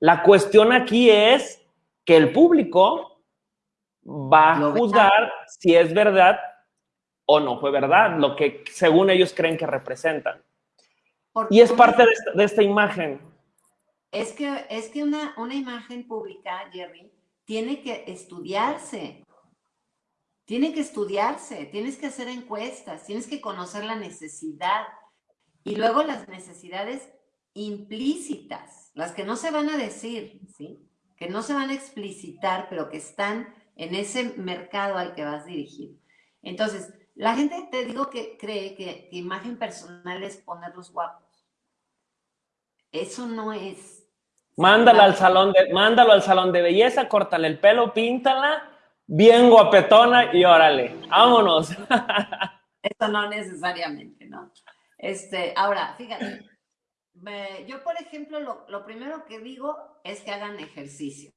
La cuestión aquí es que el público va a juzgar si es verdad o no fue verdad, lo que según ellos creen que representan. y es parte de esta, imagen. Es que, es que una, una imagen pública, Jerry, tiene que estudiarse. Tiene que estudiarse, tienes que hacer encuestas, tienes que conocer la necesidad, y luego las necesidades implícitas, las que no se van a decir, ¿sí? Que no se van a explicitar, pero que están en ese mercado al que vas dirigido. Entonces, la gente, te digo que cree que, imagen personal es ponerlos guapos. Eso no es. Mándalo al salón de, mándalo al salón de belleza, córtale el pelo, píntala, bien guapetona y órale, vámonos. Eso no necesariamente, ¿no? Este, ahora, fíjate, yo por ejemplo, lo, primero que digo es que hagan ejercicio.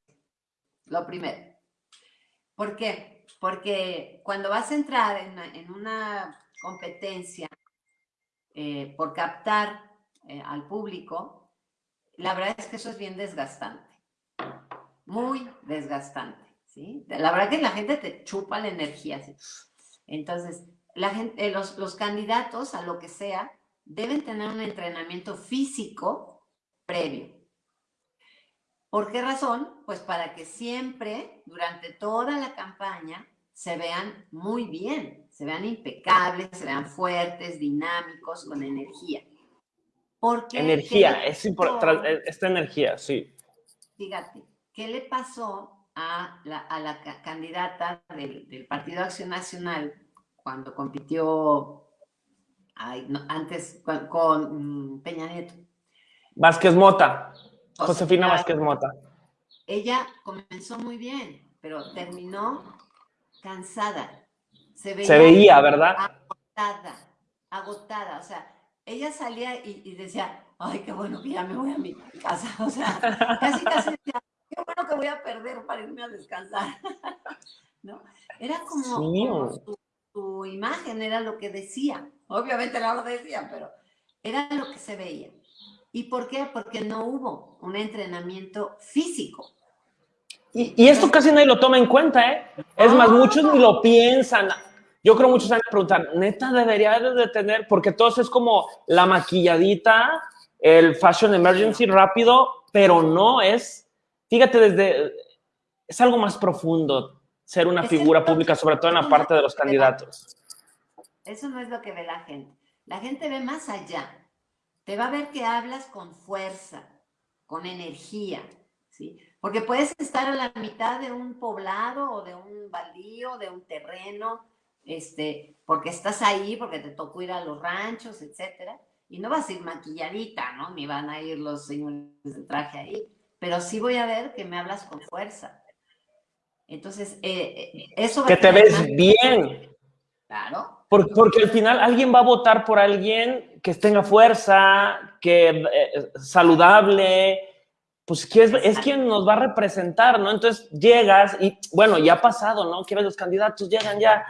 Lo primero. ¿Por qué? Porque cuando vas a entrar en, una competencia eh, por captar eh, al público, la verdad es que eso es bien desgastante. Muy desgastante. La verdad que la gente te chupa la energía. Entonces, eh, los candidatos a lo que sea deben tener un entrenamiento físico previo. ¿Por qué razón? Pues para que siempre, durante toda la campaña, se vean muy bien, se vean impecables, se vean fuertes, dinámicos, con energía. Porque energía, es importante, eh, esta energía, sí. Fíjate, ¿qué le pasó a la, candidata del, del Partido Acción Nacional cuando compitió antes con, mm, Peña Nieto. Vázquez Mota. Josefina Vázquez Mota. Ella comenzó muy bien, pero terminó cansada. Se veía, ¿verdad? Agotada, agotada. O sea, ella salía y, decía, ay, qué bueno que ya me voy a mi casa. O sea, casi casi decía, qué bueno que voy a perder para irme a descansar. ¿No? Era como, su imagen, era lo que decía. Obviamente no lo decían, pero era lo que se veía. ¿Y por qué? Porque no hubo un entrenamiento físico. Y, esto casi nadie lo toma en cuenta, ¿eh? Es más, muchos ni lo piensan. Yo creo muchos van a preguntar, neta, debería de tener, porque todo es como la maquilladita, el fashion emergency rápido, pero no es, fíjate, desde, es algo más profundo ser una figura pública, sobre todo en la parte de los candidatos. Eso no es lo que ve la gente. La gente ve más allá. Te va a ver que hablas con fuerza, con energía, ¿sí? Porque puedes estar a la mitad de un poblado o de un baldío, de un terreno, este, porque estás ahí, porque te tocó ir a los ranchos, etcétera, y no vas a ir maquilladita, ¿no? Ni van a ir los señores de traje ahí, pero sí voy a ver que me hablas con fuerza. Entonces, eh, eh, eso... Que te ves bien. Claro. Porque, al final alguien va a votar por alguien que tenga fuerza, que eh, saludable, pues que es, quien nos va a representar, ¿no? Entonces llegas y, bueno, ya ha pasado, ¿no? Que los candidatos llegan ya,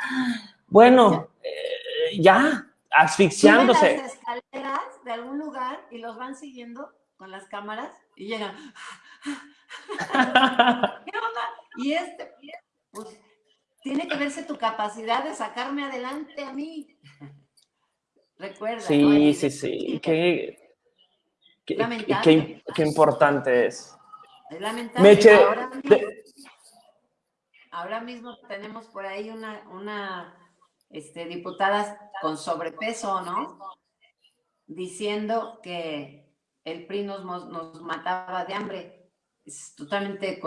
bueno, eh, ya, asfixiándose. las escaleras de algún lugar y los van siguiendo con las cámaras y llegan. ¿Qué onda? Y este, pues, tiene que verse tu capacidad de sacarme adelante a mí. Recuerda. Sí, sí, sí. Qué, qué, importante es. Es lamentable. ahora, mismo, ahora, mismo, tenemos por ahí una, una este, diputada con sobrepeso, ¿no? Diciendo que el PRI nos, nos mataba de hambre. Es totalmente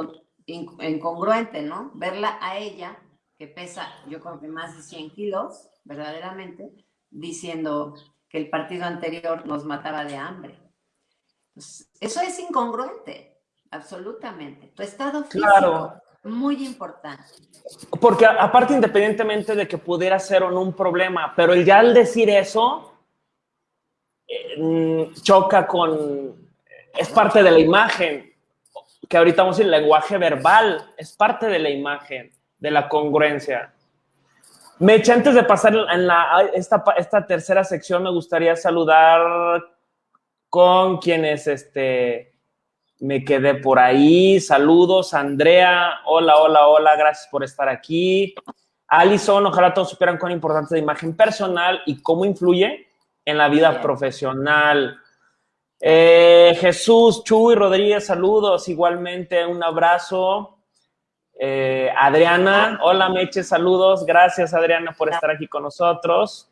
incongruente, ¿no? Verla a ella que pesa, yo creo que más de 100 kilos, verdaderamente, diciendo que el partido anterior nos mataba de hambre. Pues, eso es incongruente, absolutamente. Tu estado físico, claro. muy importante. Porque aparte, independientemente de que pudiera ser o no un problema, pero el ya al decir eso, eh, mm, choca con, es parte de la imagen, que ahorita vamos a decir, el lenguaje verbal, es parte de la imagen, de la congruencia. Meche, antes de pasar en la, esta, esta tercera sección, me gustaría saludar con quienes este, me quedé por ahí. Saludos, Andrea. Hola, hola, hola. Gracias por estar aquí. Alison, ojalá todos supieran cuán importante es la imagen personal y cómo influye en la vida profesional. Eh, Jesús, Chuy, Rodríguez, saludos. Igualmente, un abrazo. Eh, Adriana, hola Meche, saludos. Gracias, Adriana, por estar aquí con nosotros.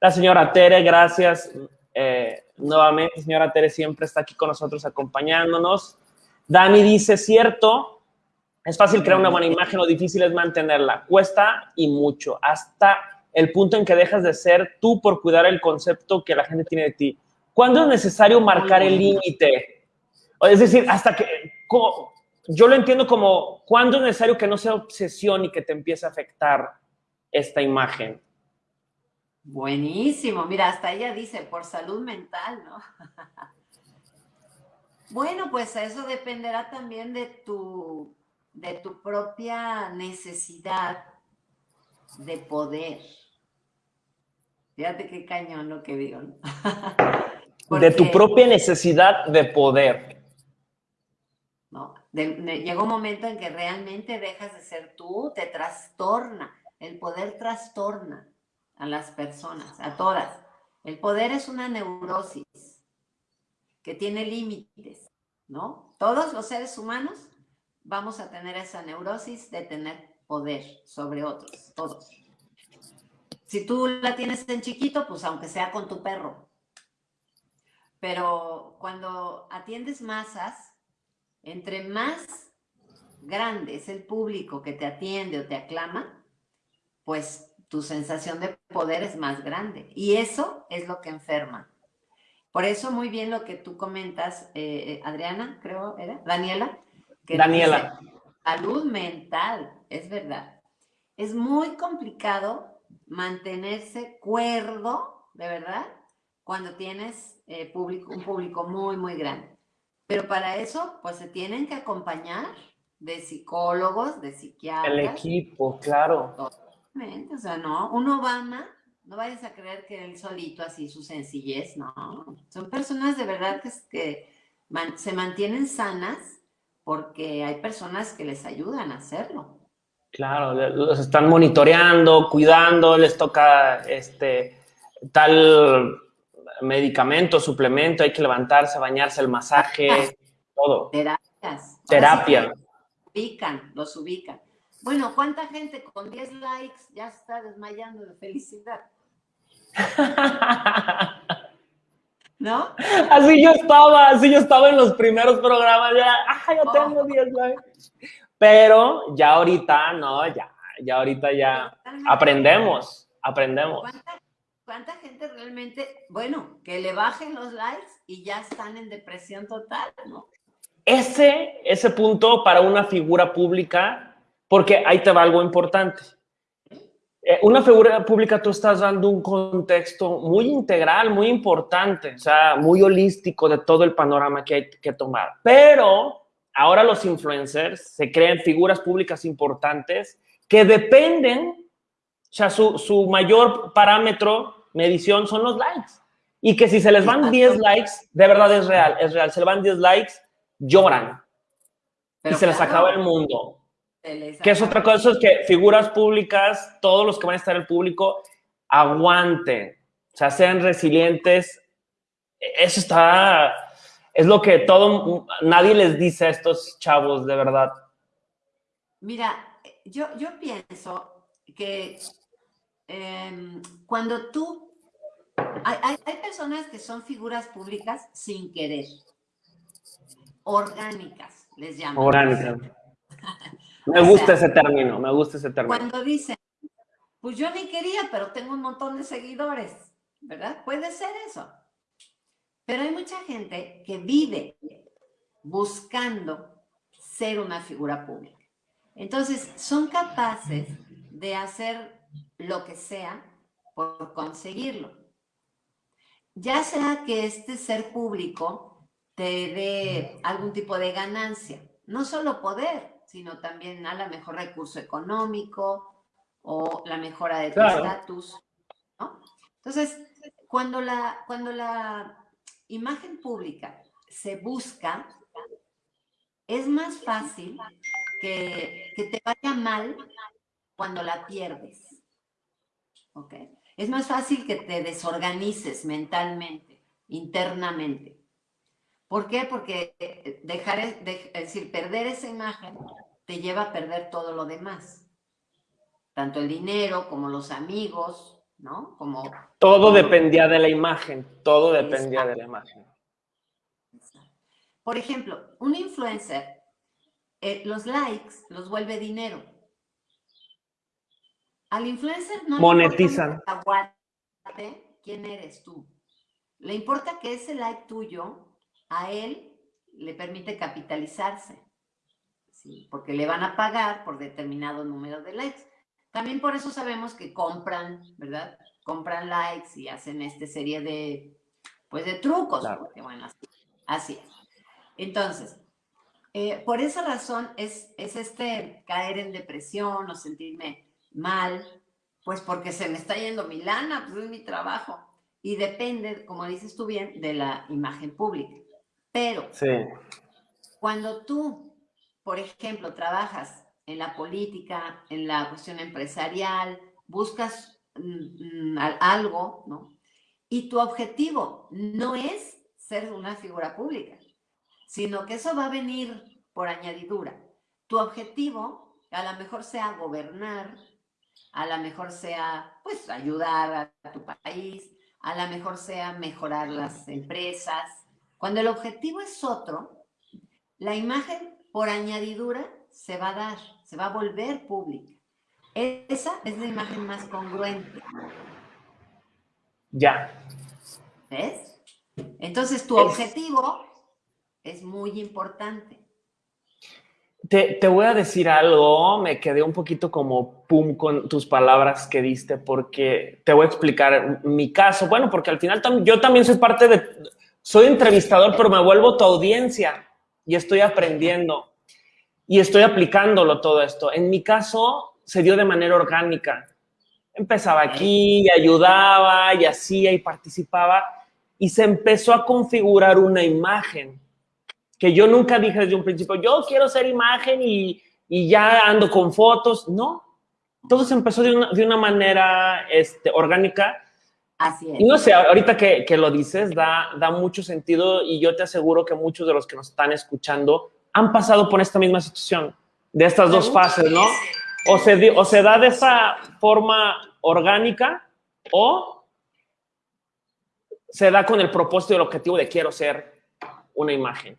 La señora Tere, gracias. Eh, nuevamente, señora Tere siempre está aquí con nosotros acompañándonos. Dani dice, cierto, es fácil crear una buena imagen, lo difícil es mantenerla. Cuesta y mucho, hasta el punto en que dejas de ser tú por cuidar el concepto que la gente tiene de ti. ¿Cuándo es necesario marcar el límite? Es decir, hasta que... Yo lo entiendo como, ¿cuándo es necesario que no sea obsesión y que te empiece a afectar esta imagen? Buenísimo, mira, hasta ella dice, por salud mental, ¿no? bueno, pues eso dependerá también de tu, de tu propia necesidad de poder. Fíjate qué cañón lo que digo. de tu propia necesidad de poder. ¿no? llega un momento en que realmente dejas de ser tú, te trastorna. El poder trastorna a las personas, a todas. El poder es una neurosis que tiene límites, ¿no? Todos los seres humanos vamos a tener esa neurosis de tener poder sobre otros, todos. Si tú la tienes en chiquito, pues aunque sea con tu perro. Pero cuando atiendes masas, entre más grande es el público que te atiende o te aclama, pues tu sensación de poder es más grande. Y eso es lo que enferma. Por eso muy bien lo que tú comentas, eh, Adriana, creo, ¿era? Daniela. Que Daniela. salud mental, es verdad. Es muy complicado mantenerse cuerdo, de verdad, cuando tienes eh, público, un público muy, muy grande. Pero para eso, pues se tienen que acompañar de psicólogos, de psiquiatras. El equipo, claro o sea, no, un Obama, no vayas a creer que él solito así su sencillez, no. Son personas de verdad que, que se mantienen sanas porque hay personas que les ayudan a hacerlo. Claro, los están monitoreando, cuidando, les toca este tal medicamento, suplemento, hay que levantarse, bañarse, el masaje, todo. Terapias. Terapia. Los ubican, los ubican. Bueno, ¿cuánta gente con 10 likes ya está desmayando de felicidad? ¿No? Así yo estaba, así yo estaba en los primeros programas, ya, ah, ya tengo 10 likes. Pero ya ahorita, no, ya, ya ahorita ya aprendemos, aprendemos. ¿Cuánta, ¿Cuánta gente realmente, bueno, que le bajen los likes y ya están en depresión total, ¿no? Ese, ese punto para una figura pública porque ahí te va algo importante. Eh, una figura pública, tú estás dando un contexto muy integral, muy importante, o sea, muy holístico de todo el panorama que hay que tomar. Pero ahora los influencers se creen figuras públicas importantes que dependen, o sea, su, su mayor parámetro, medición, son los likes. Y que si se les van 10 likes, de verdad es real, es real. Se les van 10 likes, lloran. y se les acaba el mundo. Que es otra cosa, es que figuras públicas, todos los que van a estar en el público, aguanten, o sea, sean resilientes. Eso está, es lo que todo, nadie les dice a estos chavos, de verdad. Mira, yo, yo pienso que em, cuando tú, hay, hay personas que son figuras públicas sin querer, orgánicas, les llaman. Orgánicas. Me gusta ese término, me gusta ese término. Cuando dicen, pues yo ni quería, pero tengo un montón de seguidores, ¿verdad? Puede ser eso. Pero hay mucha gente que vive buscando ser una figura pública. Entonces, son capaces de hacer lo que sea por conseguirlo. Ya sea que este ser público te dé algún tipo de ganancia, no solo poder, sino también a la mejor recurso económico o la mejora de tu estatus. Entonces, cuando la, cuando la imagen pública se busca, es más fácil que, que te vaya mal cuando la pierdes. ¿Ok? Es más fácil que te desorganices mentalmente, internamente. ¿Por qué? Porque dejar, es decir, perder esa imagen te lleva a perder todo lo demás. Tanto el dinero como los amigos, ¿no? Como... Todo dependía de la imagen, todo dependía de la imagen. Por ejemplo, un influencer, eh, los likes los vuelve dinero. Al influencer no monetizan. Le quién eres tú. Le importa que ese like tuyo a él le permite capitalizarse, ¿sí? porque le van a pagar por determinado número de likes. También por eso sabemos que compran, ¿verdad? Compran likes y hacen esta serie de, pues, de trucos, porque bueno, así, es. Entonces, eh, por esa razón es, es este caer en depresión o sentirme mal, pues porque se me está yendo mi lana, pues es mi trabajo. Y depende, como dices tú bien, de la imagen pública. Pero cuando tú, por ejemplo, trabajas en la política, en la cuestión empresarial, buscas mm, mm, algo, ¿no? Y tu objetivo no es ser una figura pública, sino que eso va a venir por añadidura. Tu objetivo a lo mejor sea gobernar, a lo mejor sea, pues, ayudar a tu país, a lo mejor sea mejorar las empresas. Cuando el objetivo es otro, la imagen por añadidura se va a dar, se va a volver pública. Esa es la imagen más congruente. Ya. ¿Ves? Entonces tu objetivo es muy importante. Te, voy a decir algo, me quedé un poquito como pum con tus palabras que diste, porque te voy a explicar mi caso. Bueno, porque al final yo también soy parte de, soy entrevistador, pero me vuelvo tu audiencia y estoy aprendiendo y estoy aplicándolo todo esto. En mi caso, se dio de manera orgánica. Empezaba aquí y ayudaba y hacía y participaba y se empezó a configurar una imagen que yo nunca dije desde un principio, yo quiero ser imagen y, ya ando con fotos. No, todo se empezó de una, de una manera este, orgánica. Así es. Y no sé, ahorita que, que, lo dices, da, da mucho sentido y yo te aseguro que muchos de los que nos están escuchando han pasado por esta misma situación, de estas dos fases, ¿no? O se, o se da de esa forma orgánica o se da con el propósito y el objetivo de quiero ser una imagen.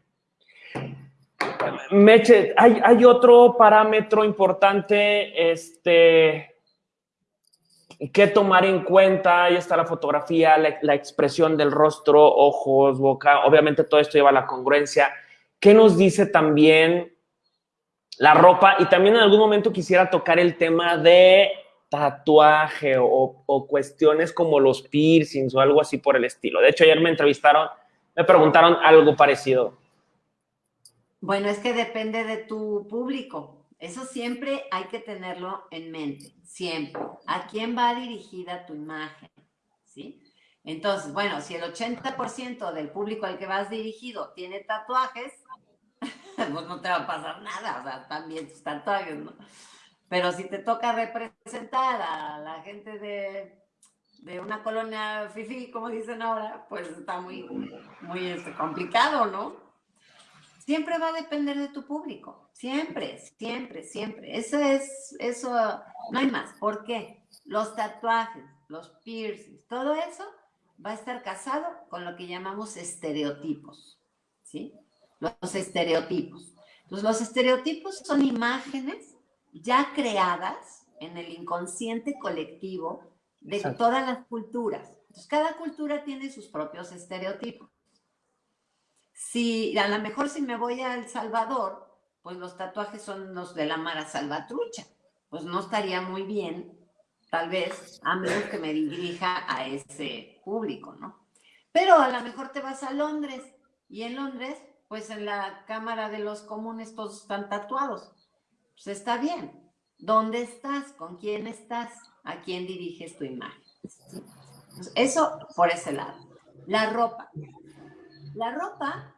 Meche, hay, hay, otro parámetro importante este, que tomar en cuenta. Ahí está la fotografía, la, expresión del rostro, ojos, boca. Obviamente todo esto lleva a la congruencia. ¿Qué nos dice también la ropa? Y también en algún momento quisiera tocar el tema de tatuaje o, o cuestiones como los piercings o algo así por el estilo. De hecho, ayer me entrevistaron, me preguntaron algo parecido. Bueno, es que depende de tu público. Eso siempre hay que tenerlo en mente, siempre. ¿A quién va dirigida tu imagen? ¿Sí? Entonces, bueno, si el 80% del público al que vas dirigido tiene tatuajes, pues no te va a pasar nada, o sea, también tus tatuajes, ¿no? Pero si te toca representar a la gente de, de una colonia fifi, como dicen ahora, pues está muy, muy este, complicado, ¿no? Siempre va a depender de tu público. Siempre, siempre, siempre. Eso es, eso, no hay más. ¿Por qué? Los tatuajes, los piercings, todo eso va a estar casado con lo que llamamos estereotipos. ¿Sí? Los estereotipos. Entonces, los estereotipos son imágenes ya creadas en el inconsciente colectivo de todas las culturas. Entonces, cada cultura tiene sus propios estereotipos. Si a lo mejor si me voy a El Salvador, pues los tatuajes son los de la Mara Salvatrucha. Pues no estaría muy bien, tal vez, a menos que me dirija a ese público, ¿no? Pero a lo mejor te vas a Londres y en Londres, pues en la Cámara de los Comunes todos están tatuados. Pues está bien. ¿Dónde estás? ¿Con quién estás? ¿A quién diriges tu imagen? Eso por ese lado. La ropa. La ropa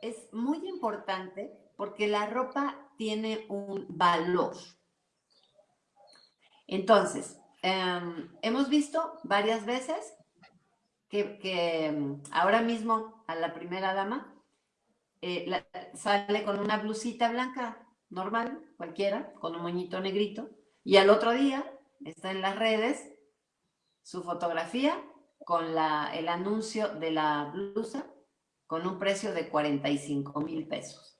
es muy importante porque la ropa tiene un valor. Entonces, em, hemos visto varias veces que, em, ahora mismo a la primera dama eh, sale con una blusita blanca normal, cualquiera, con un moñito negrito, y al otro día está en las redes su fotografía con el anuncio de la blusa con un precio de 45 mil pesos.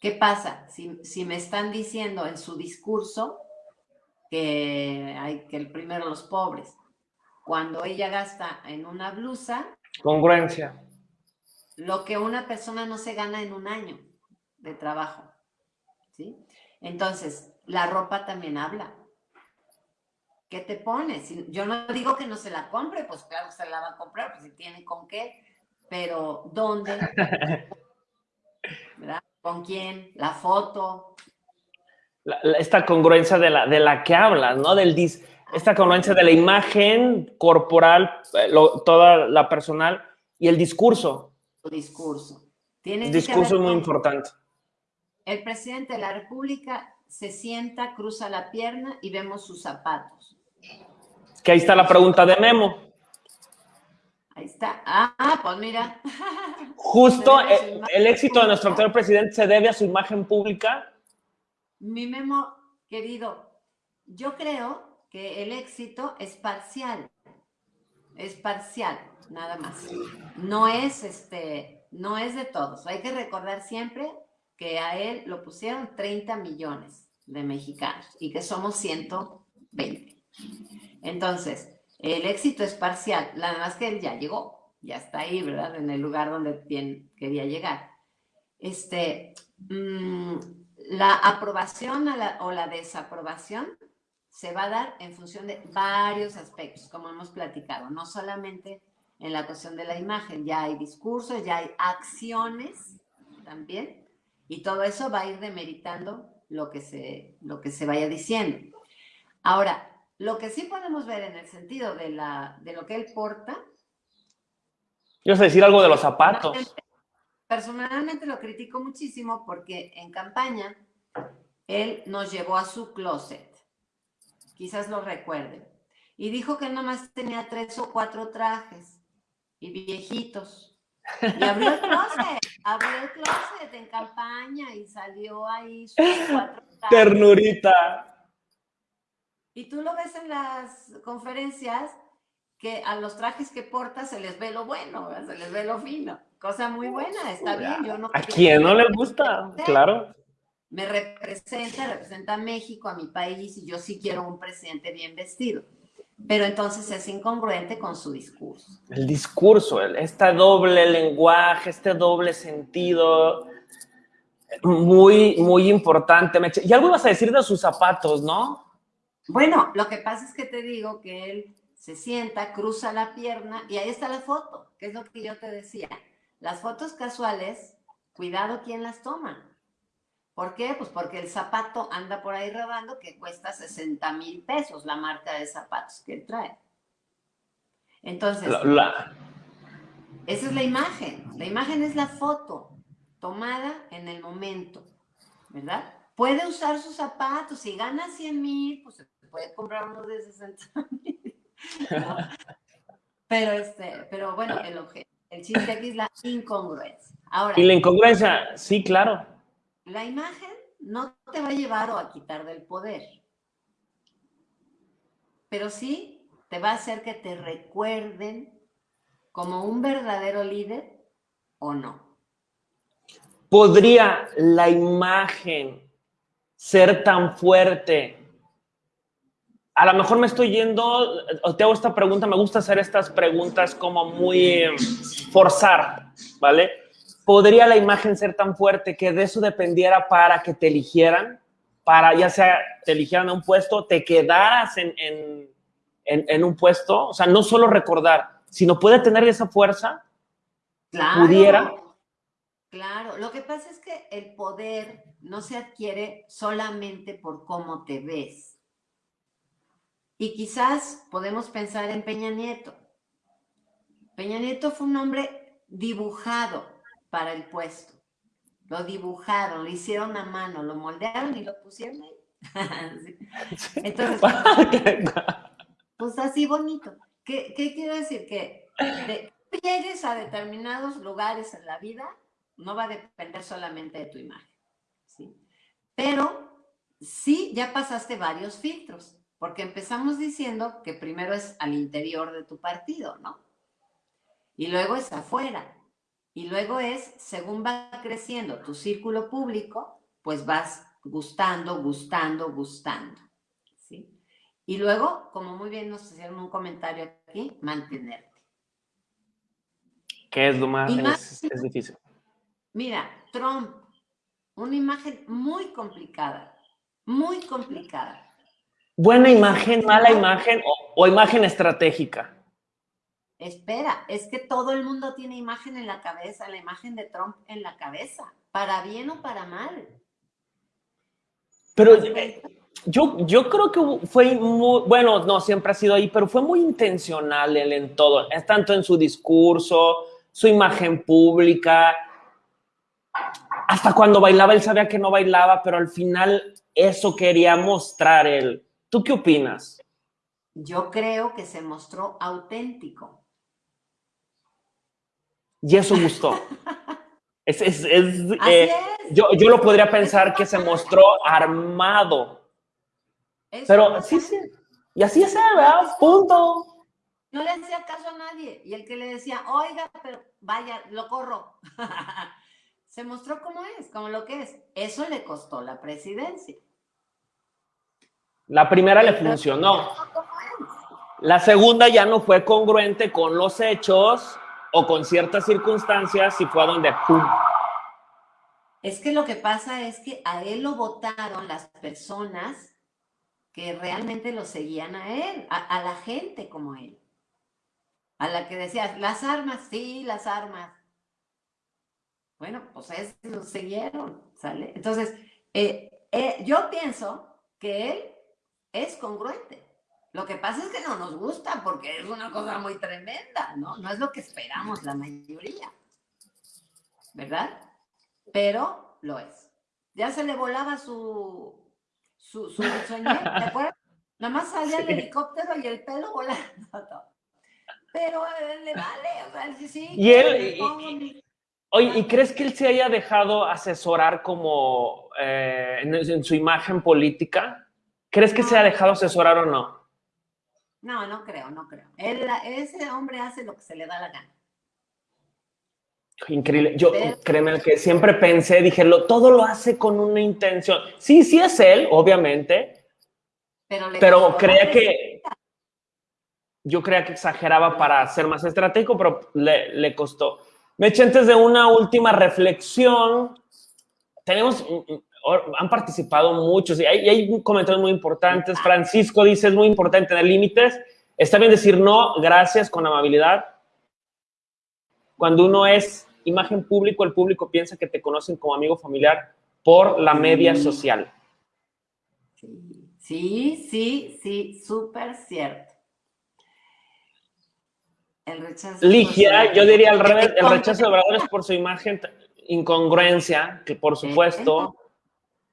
¿Qué pasa? Si, me están diciendo en su discurso que hay que el primero los pobres, cuando ella gasta en una blusa... Congruencia. Lo que una persona no se gana en un año de trabajo. ¿sí? Entonces, la ropa también habla. ¿Qué te pones? Yo no digo que no se la compre, pues claro, se la va a comprar, pues si tiene con qué, pero ¿dónde? ¿Verdad? ¿Con quién? La foto. esta congruencia de la, de la que hablas, ¿no? Del dis, esta congruencia de la imagen corporal, eh, toda la personal y el discurso. El discurso. el discurso es muy importante. El presidente de la República se sienta, cruza la pierna y vemos sus zapatos. Que ahí está la pregunta de Memo. Ahí está. Ah, pues mira. Justo el, éxito de nuestro actual presidente se debe a su imagen pública. Mi Memo, querido, yo creo que el éxito es parcial. Es parcial, nada más. No es este, no es de todos. Hay que recordar siempre que a él lo pusieron 30 millones de mexicanos y que somos 120. Entonces, el éxito es parcial, nada más que él ya llegó, ya está ahí, ¿verdad? En el lugar donde quería llegar. Este, mm, la aprobación o la desaprobación se va a dar en función de varios aspectos, como hemos platicado, no solamente en la cuestión de la imagen, ya hay discursos, ya hay acciones también, y todo eso va a ir demeritando lo que se, lo que se vaya diciendo. Ahora, lo que sí podemos ver en el sentido de, la, de lo que él porta. Yo sé decir algo de los zapatos. Personalmente lo critico muchísimo porque en campaña él nos llevó a su closet. Quizás lo recuerden. Y dijo que nomás tenía tres o cuatro trajes y viejitos. Y abrió el closet, abrió el closet en campaña y salió ahí sus cuatro trajes. Ternurita. Y tú lo ves en las conferencias que a los trajes que porta se les ve lo bueno, se les ve lo fino. Cosa muy buena, está bien. Yo no ¿A quién no le gusta? Claro. Me representa, representa a México, a mi país, y yo sí quiero un presidente bien vestido. Pero entonces es incongruente con su discurso. El discurso, este doble lenguaje, este doble sentido, muy, muy importante. Y algo ibas a decir de sus zapatos, ¿no? Bueno, lo que pasa es que te digo que él se sienta, cruza la pierna y ahí está la foto, que es lo que yo te decía. Las fotos casuales, cuidado quién las toma. ¿Por qué? Pues porque el zapato anda por ahí robando que cuesta 60 mil pesos la marca de zapatos que él trae. Entonces, esa es la imagen. La imagen es la foto tomada en el momento, ¿verdad? Puede usar sus zapatos. Si gana 100 mil, pues puede comprar uno de 60 mil. Pero, este, pero bueno, el, el chiste aquí es la incongruencia. Ahora, y la incongruencia, sí, claro. La imagen no te va a llevar o a quitar del poder, pero sí te va a hacer que te recuerden como un verdadero líder o no. ¿Podría la imagen ser tan fuerte a lo mejor me estoy yendo, te hago esta pregunta, me gusta hacer estas preguntas como muy forzar. ¿vale? ¿Podría la imagen ser tan fuerte que de eso dependiera para que te eligieran? Para ya sea te eligieran a un puesto, te quedaras en, en, en, un puesto, o sea, no solo recordar, sino puede tener esa fuerza, claro, pudiera. Claro, lo que pasa es que el poder no se adquiere solamente por cómo te ves. Y quizás podemos pensar en Peña Nieto. Peña Nieto fue un hombre dibujado para el puesto. Lo dibujaron, lo hicieron a mano, lo moldearon y lo pusieron ahí. Entonces, pues así bonito. ¿Qué, quiero decir? Que llegues a determinados lugares en la vida no va a depender solamente de tu imagen. ¿sí? Pero sí, ya pasaste varios filtros, porque empezamos diciendo que primero es al interior de tu partido, ¿no? Y luego es afuera. Y luego es, según va creciendo tu círculo público, pues vas gustando, gustando, gustando. ¿sí? Y luego, como muy bien nos hicieron un comentario aquí, mantenerte. ¿Qué es lo más, es difícil? Mira, Trump, una imagen muy complicada, muy complicada. Buena imagen, mala imagen o, imagen estratégica. Espera, es que todo el mundo tiene imagen en la cabeza, la imagen de Trump en la cabeza, para bien o para mal. Pero eh, yo, yo creo que fue muy, bueno, no, siempre ha sido ahí, pero fue muy intencional él en todo, es tanto en su discurso, su imagen pública, hasta cuando bailaba él sabía que no bailaba, pero al final eso quería mostrar él. ¿Tú qué opinas? Yo creo que se mostró auténtico. Y eso gustó. es, es, eh, Yo, yo, lo podría pensar que se mostró armado. pero sí, sí. Y así es, ¿verdad? Punto. No le hacía caso a nadie. Y el que le decía, oiga, pero vaya, lo corro. se mostró como es, como lo que es. Eso le costó la presidencia. La primera le funcionó. La segunda ya no fue congruente con los hechos o con ciertas circunstancias y fue a donde ¡pum! Es que lo que pasa es que a él lo votaron las personas que realmente lo seguían a él, a, a la gente como él. A la que decías, las armas, sí, las armas. Bueno, pues es, lo siguieron, ¿sale? Entonces, eh, eh, yo pienso que él es congruente. Lo que pasa es que no nos gusta porque es una cosa muy tremenda, ¿no? No es lo que esperamos la mayoría, ¿verdad? Pero lo es. Ya se le volaba su, su, su sueño, ¿te acuerdas? Nada más salía el helicóptero y el pelo volando. Pero eh, le vale, o sea, sí, sí. Y él, Oye, ¿y crees que él se haya dejado asesorar como eh, en, su imagen política? ¿Crees que se ha dejado asesorar o no? No, no creo, no creo. Él, ese hombre hace lo que se le da la gana. Increíble. Yo, créeme que siempre pensé, dije, lo, todo lo hace con una intención. Sí, sí es él, obviamente. Pero, pero creía que... Yo creía que exageraba para ser más estratégico, pero le, le costó. Meche, antes de una última reflexión, tenemos, mm, mm, han participado muchos y hay, hay comentarios muy importantes. Francisco dice, es muy importante tener límites. Está bien decir no, gracias, con amabilidad. Cuando uno es imagen público, el público piensa que te conocen como amigo familiar por la media social. Sí, sí, sí, súper cierto. El rechazo. Ligia, yo diría al revés, el rechazo de Obrador es por su imagen, incongruencia, que por supuesto.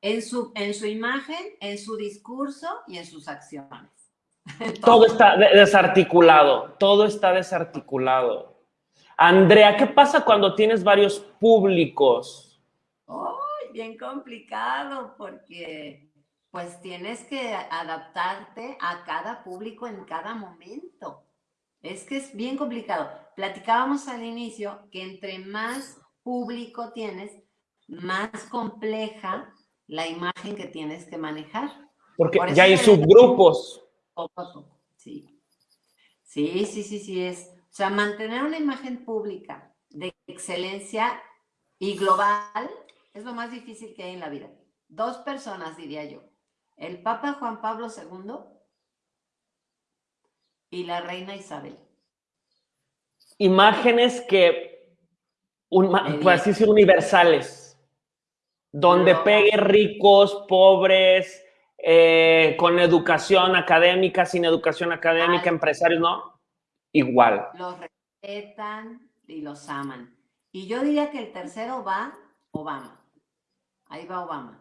En su, en su imagen, en su discurso y en sus acciones. Todo está desarticulado, todo está desarticulado. Andrea, ¿qué pasa cuando tienes varios públicos? Oh, bien complicado porque pues tienes que adaptarte a cada público en cada momento. Es que es bien complicado. Platicábamos al inicio que entre más público tienes, más compleja la imagen que tienes que manejar. Porque ya hay subgrupos. Sí. Sí, sí, sí, sí es. O sea, mantener una imagen pública de excelencia y global es lo más difícil que hay en la vida. Dos personas, diría yo. El Papa Juan Pablo II y la reina Isabel. Imágenes que, un, por así decir, universales, donde pegue ricos, pobres, eh, con educación académica, sin educación académica, empresarios, ¿no? Igual. Los respetan y los aman. Y yo diría que el tercero va Obama. Ahí va Obama.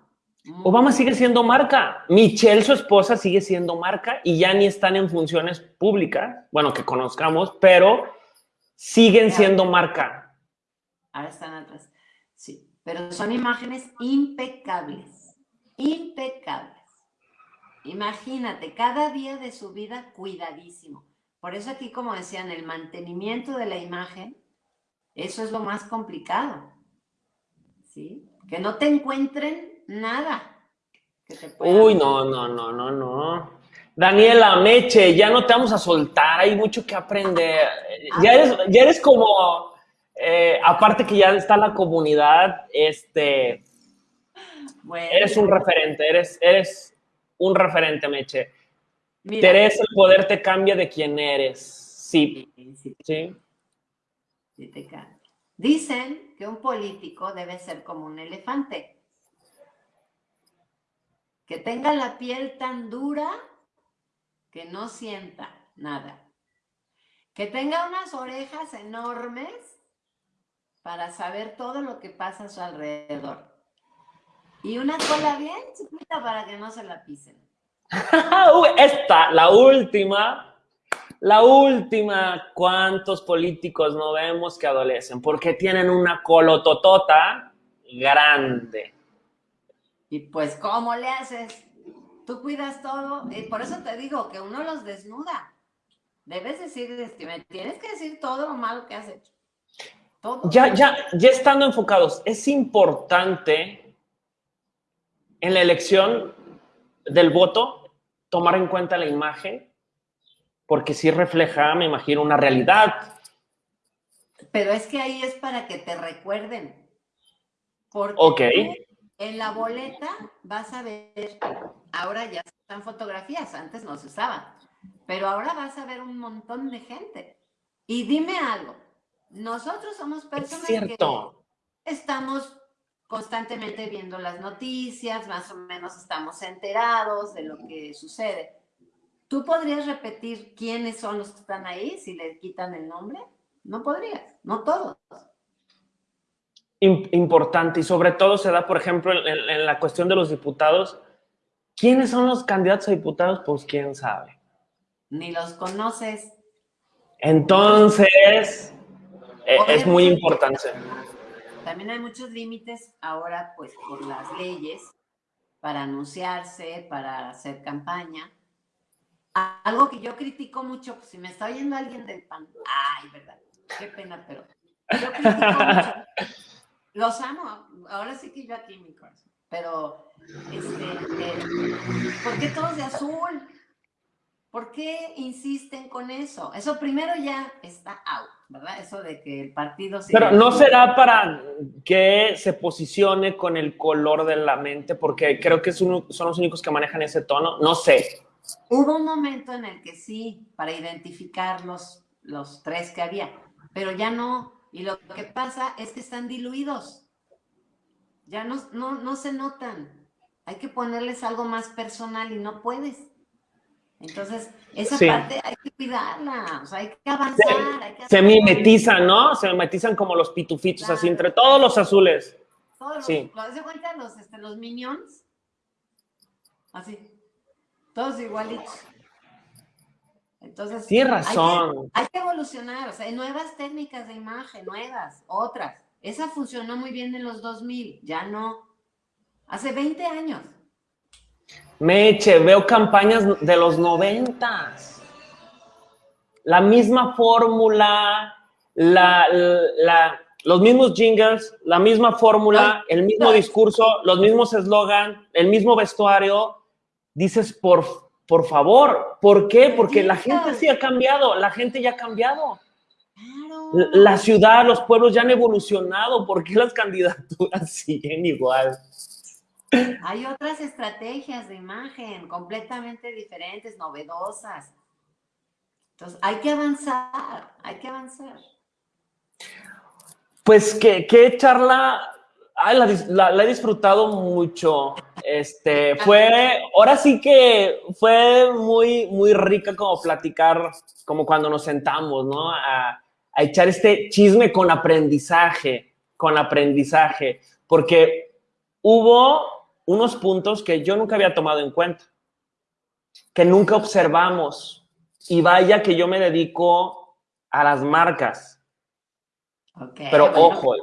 Obama sigue siendo marca. Michelle, su esposa, sigue siendo marca y ya ni están en funciones públicas, bueno, que conozcamos, pero siguen siendo marca. Ahora están atrás. Sí, pero son imágenes impecables, impecables. Imagínate, cada día de su vida cuidadísimo. Por eso aquí, como decían, el mantenimiento de la imagen, eso es lo más complicado. ¿Sí? Que no te encuentren nada. Uy, no, no, no, no, no. Daniela, Meche, ya no te vamos a soltar, hay mucho que aprender. Ya eres, ya eres como, eh, aparte que ya está la comunidad, este, eres un referente, eres, eres un referente, Meche. Teresa, el poder te cambia de quién eres. Sí. Sí. ¿Sí? sí te cambia. Dicen que un político debe ser como un elefante. Que tenga la piel tan dura que no sienta nada. Que tenga unas orejas enormes para saber todo lo que pasa a su alrededor. Y una cola bien chiquita para que no se la pisen. Esta, la última, la última, ¿cuántos políticos no vemos que adolecen? Porque tienen una colototota grande. Y pues, ¿cómo le haces? Tú cuidas todo. Y por eso te digo que uno los desnuda. Debes decir, me tienes que decir todo lo malo que has hecho. Todo. Ya, ya, ya estando enfocados, es importante en la elección del voto tomar en cuenta la imagen, porque sí refleja, me imagino, una realidad. Pero es que ahí es para que te recuerden. Porque en la boleta vas a ver, ahora ya están fotografías, antes no se usaban, pero ahora vas a ver un montón de gente. Y dime algo, nosotros somos personas que estamos constantemente viendo las noticias, más o menos estamos enterados de lo que sucede. ¿Tú podrías repetir quiénes son los que están ahí si le quitan el nombre? No podrías, no todos importante y sobre todo se da, por ejemplo, en, la cuestión de los diputados. ¿Quiénes son los candidatos a diputados? Pues quién sabe. Ni los conoces. Entonces, e, es muy importante. También hay muchos límites ahora, pues, por las leyes, para anunciarse, para hacer campaña. Algo que yo critico mucho, si me está oyendo alguien del PAN, ay, verdad, qué pena, pero yo critico mucho los amo, ahora sí que yo aquí mi corazón. Pero, este, eh, ¿por qué todos de azul? ¿Por qué insisten con eso? Eso primero ya está out, ¿verdad? Eso de que el partido... Pero no será para que se posicione con el color de la mente, porque creo que son los únicos que manejan ese tono. No sé. Hubo un momento en el que sí, para identificar los, los tres que había, pero ya no. Y lo que pasa es que están diluidos. Ya no, no, se notan. Hay que ponerles algo más personal y no puedes. Entonces, esa parte hay que cuidarla, o sea, hay que avanzar. Se, mimetizan, ¿no? Se mimetizan como los pitufitos, así, entre todos los azules. Todos los, sí. ¿Lo cuenta los, este, los minions? Así, todos igualitos. Entonces, Tienes razón. Hay que, evolucionar, o sea, hay nuevas técnicas de imagen, nuevas, otras. Esa funcionó muy bien en los 2000, ya no. Hace 20 años. Meche, veo campañas de los 90. La misma fórmula, la, los mismos jingles, la misma fórmula, el mismo discurso, los mismos eslogan, el mismo vestuario. Dices, por por favor, ¿por qué? Porque la gente sí ha cambiado, la gente ya ha cambiado. La ciudad, los pueblos ya han evolucionado. ¿Por qué las candidaturas siguen igual? Hay otras estrategias de imagen completamente diferentes, novedosas. Entonces, hay que avanzar, hay que avanzar. Pues, ¿qué, qué charla? Ay, la, he disfrutado mucho. Este, fue, ahora sí que fue muy, muy rica como platicar, como cuando nos sentamos, ¿no? A, a echar este chisme con aprendizaje, con aprendizaje, porque hubo unos puntos que yo nunca había tomado en cuenta, que nunca observamos. Y vaya que yo me dedico a las marcas. Pero ojo,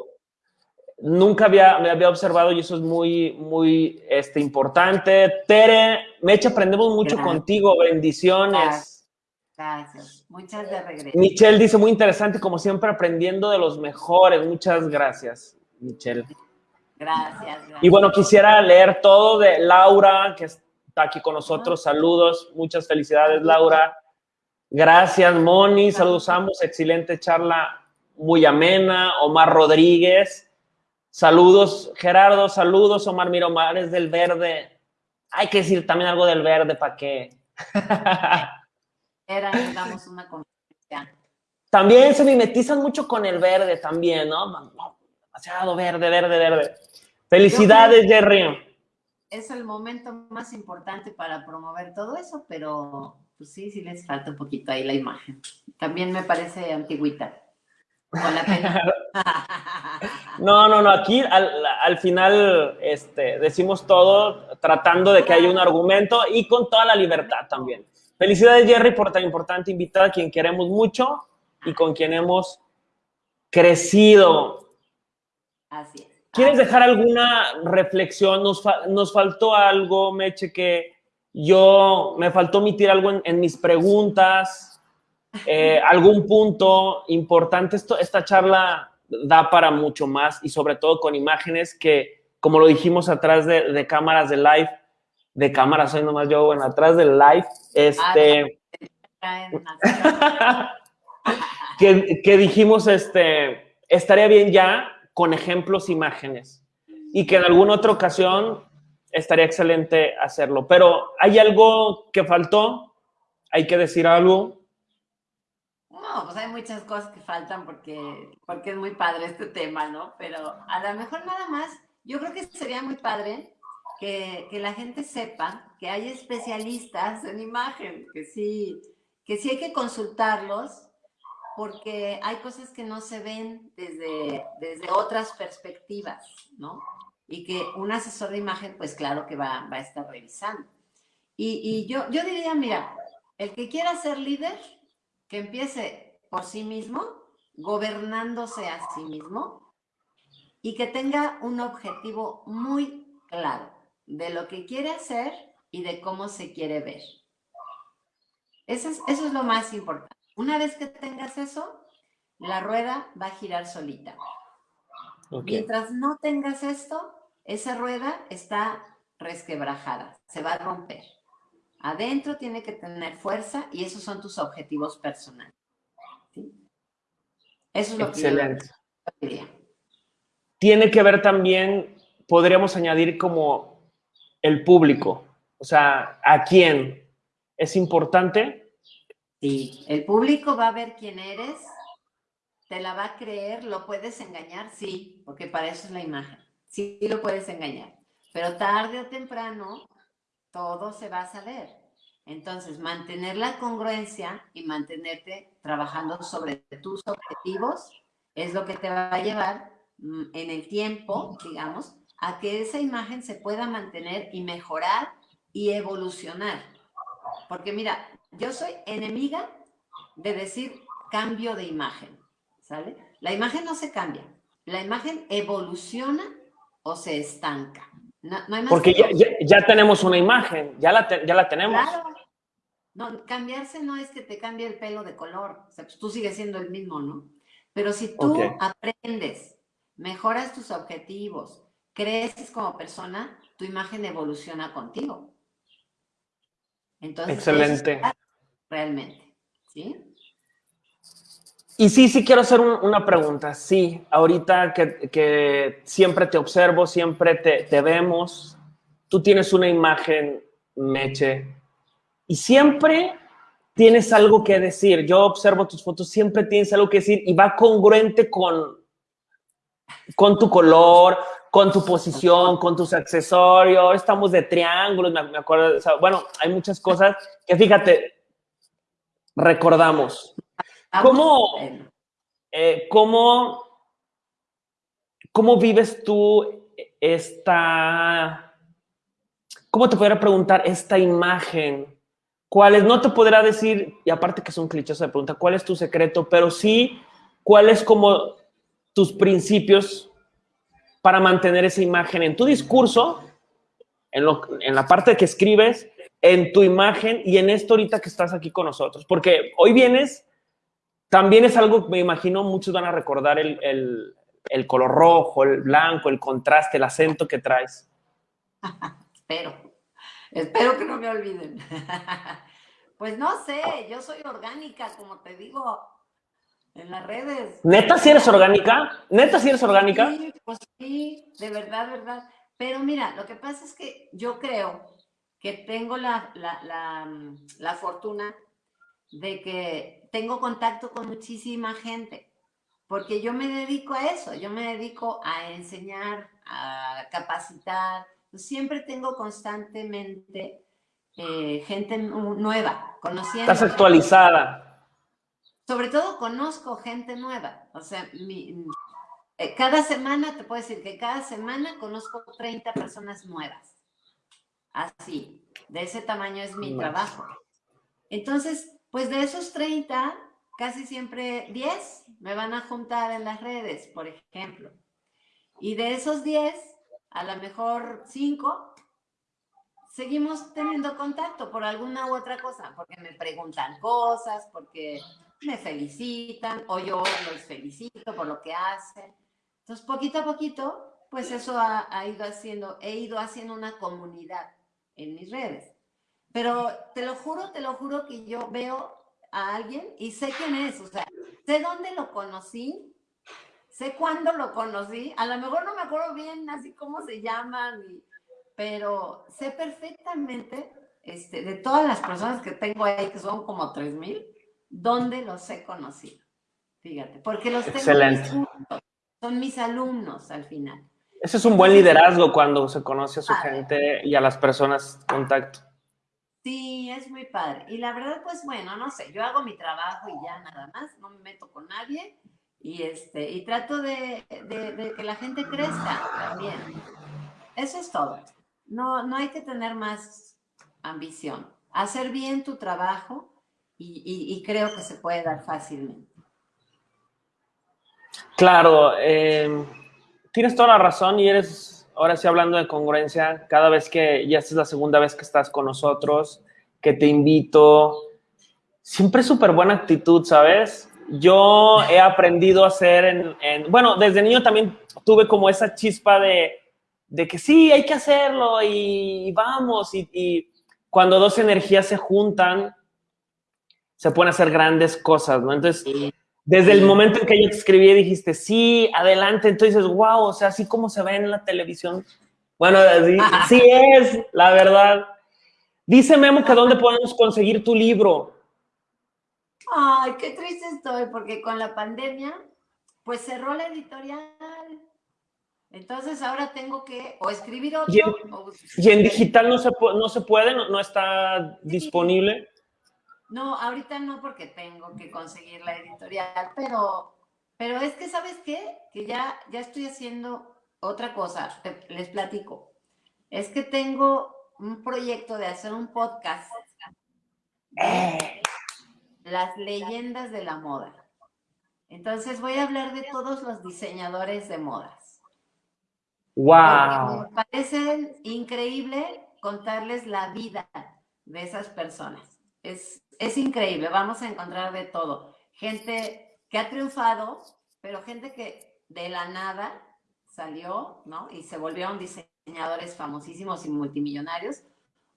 nunca había, me había observado y eso es muy, muy este, importante. Tere, Mecha, aprendemos mucho contigo. Bendiciones. Gracias. Muchas de regreso. Michelle dice, muy interesante, como siempre, aprendiendo de los mejores. Muchas gracias, Michelle. Gracias, Y bueno, quisiera leer todo de Laura, que está aquí con nosotros. Saludos, muchas felicidades, Laura. Gracias, Moni. Saludos ambos. Excelente charla, muy amena. Omar Rodríguez. Saludos, Gerardo. Saludos, Omar Miromar, es del verde. Hay que decir también algo del verde, ¿para qué? Era, damos una También se mimetizan mucho con el verde, también, ¿no? Demasiado verde, verde, verde. Felicidades, Jerry. Es el momento más importante para promover todo eso, pero pues sí, sí les falta un poquito ahí la imagen. También me parece antigüita. no, no, no, aquí al, final este, decimos todo tratando de que haya un argumento y con toda la libertad también. Felicidades, Jerry, por tan importante invitada a quien queremos mucho y con quien hemos crecido. Así es. ¿Quieres dejar alguna reflexión? Nos, nos faltó algo, Meche, que yo me faltó omitir algo en, mis preguntas, eh, algún punto importante. Esto, esta charla da para mucho más y sobre todo con imágenes que, como lo dijimos atrás de, cámaras de live, de cámaras, soy nomás yo, bueno, atrás del live, este... que, que dijimos, este, estaría bien ya con ejemplos, imágenes. Y que en alguna otra ocasión estaría excelente hacerlo. Pero ¿hay algo que faltó? ¿Hay que decir algo? No, pues hay muchas cosas que faltan porque, porque es muy padre este tema, ¿no? Pero a lo mejor nada más, yo creo que sería muy padre que, que la gente sepa que hay especialistas en imagen, que sí, que sí hay que consultarlos porque hay cosas que no se ven desde, desde otras perspectivas, ¿no? Y que un asesor de imagen, pues claro que va, va a estar revisando. Y, y, yo, yo diría, mira, el que quiera ser líder, que empiece por sí mismo, gobernándose a sí mismo, y que tenga un objetivo muy claro de lo que quiere hacer y de cómo se quiere ver. Eso es, eso es lo más importante. Una vez que tengas eso, la rueda va a girar solita. Mientras no tengas esto, esa rueda está resquebrajada, se va a romper. Adentro tiene que tener fuerza y esos son tus objetivos personales. Eso es lo Excelente. que yo Tiene que ver también, podríamos añadir como el público, o sea, ¿a quién? ¿Es importante? Sí, el público va a ver quién eres, te la va a creer, lo puedes engañar, sí, porque para eso es la imagen. Sí, lo puedes engañar, pero tarde o temprano todo se va a saber. Entonces, mantener la congruencia y mantenerte trabajando sobre tus objetivos es lo que te va a llevar mm, en el tiempo, digamos, a que esa imagen se pueda mantener y mejorar y evolucionar. Porque mira, yo soy enemiga de decir cambio de imagen, ¿sale? La imagen no se cambia, la imagen evoluciona o se estanca. No, hay más Porque ya, tenemos una imagen, ya la, ya la tenemos. Claro. No, cambiarse no es que te cambie el pelo de color, o sea, pues tú sigues siendo el mismo, ¿no? Pero si tú aprendes, mejoras tus objetivos, creces como persona, tu imagen evoluciona contigo. Entonces, Excelente. realmente, ¿sí? Y sí, sí quiero hacer una pregunta. Sí, ahorita que, siempre te observo, siempre te, te, vemos, tú tienes una imagen, Meche, y siempre tienes algo que decir. Yo observo tus fotos, siempre tienes algo que decir y va congruente con, con tu color, con tu posición, con tus accesorios. Estamos de triángulos, me, acuerdo. bueno, hay muchas cosas que fíjate, recordamos. ¿Cómo, eh, cómo, cómo vives tú esta, cómo te podría preguntar esta imagen? ¿Cuál es? No te podrá decir, y aparte que es un cliché esa pregunta, ¿cuál es tu secreto? Pero sí, ¿cuál es como tus principios para mantener esa imagen en tu discurso, en, en la parte que escribes, en tu imagen y en esto ahorita que estás aquí con nosotros? Porque hoy vienes también es algo que me imagino muchos van a recordar el, color rojo, el blanco, el contraste, el acento que traes. Espero. Espero que no me olviden. pues no sé, yo soy orgánica, como te digo, en las redes. ¿Neta si eres orgánica? ¿Neta si eres orgánica? Sí, pues sí, de verdad, verdad. Pero mira, lo que pasa es que yo creo que tengo la, la fortuna de que tengo contacto con muchísima gente, porque yo me dedico a eso, yo me dedico a enseñar, a capacitar, siempre tengo constantemente eh, gente nueva, conociendo. Estás actualizada. Sobre todo conozco gente nueva, o sea, eh, cada semana, te puedo decir que cada semana conozco 30 personas nuevas. Así, de ese tamaño es mi trabajo. Entonces, pues de esos 30, casi siempre 10 me van a juntar en las redes, por ejemplo. Y de esos 10, a lo mejor 5, seguimos teniendo contacto por alguna u otra cosa, porque me preguntan cosas, porque me felicitan o yo los felicito por lo que hacen. Entonces, poquito a poquito, pues eso ha, ido haciendo, he ido haciendo una comunidad en mis redes. Pero te lo juro, te lo juro que yo veo a alguien y sé quién es, o sea, sé dónde lo conocí, sé cuándo lo conocí, a lo mejor no me acuerdo bien así cómo se llaman, pero sé perfectamente este, de todas las personas que tengo ahí, que son como 3000, dónde los he conocido. Fíjate, porque los tengo Excelente. son mis alumnos al final. Ese es un buen liderazgo cuando se conoce a su gente y a las personas contacto. Sí, es muy padre. Y la verdad, pues bueno, no sé, yo hago mi trabajo y ya nada más, no me meto con nadie y, este, y trato de, que la gente crezca también. Eso es todo. No, no hay que tener más ambición. Hacer bien tu trabajo y, creo que se puede dar fácilmente. Claro, eh, tienes toda la razón y eres ahora sí hablando de congruencia, cada vez que ya es la segunda vez que estás con nosotros, que te invito, siempre súper buena actitud, ¿sabes? Yo he aprendido a hacer en, bueno, desde niño también tuve como esa chispa de, de que sí, hay que hacerlo y, vamos, y, y, cuando dos energías se juntan, se pueden hacer grandes cosas, ¿no? Entonces, desde el momento en que yo te escribí dijiste, sí, adelante, entonces, wow, o sea, así como se ve en la televisión. Bueno, sí, es, la verdad. Dice Memo que dónde podemos conseguir tu libro. Ay, qué triste estoy, porque con la pandemia, pues cerró la editorial. Entonces ahora tengo que o escribir otro. ¿Y en, digital no se, no se puede? ¿No, está disponible? No, ahorita no porque tengo que conseguir la editorial, pero, pero es que, ¿sabes qué? Que ya, ya estoy haciendo otra cosa, les platico. Es que tengo un proyecto de hacer un podcast las leyendas de la moda. Entonces voy a hablar de todos los diseñadores de modas. ¡Wow! me parece increíble contarles la vida de esas personas. Es, es increíble, vamos a encontrar de todo. Gente que ha triunfado, pero gente que de la nada salió, ¿no? Y se volvieron diseñadores famosísimos y multimillonarios,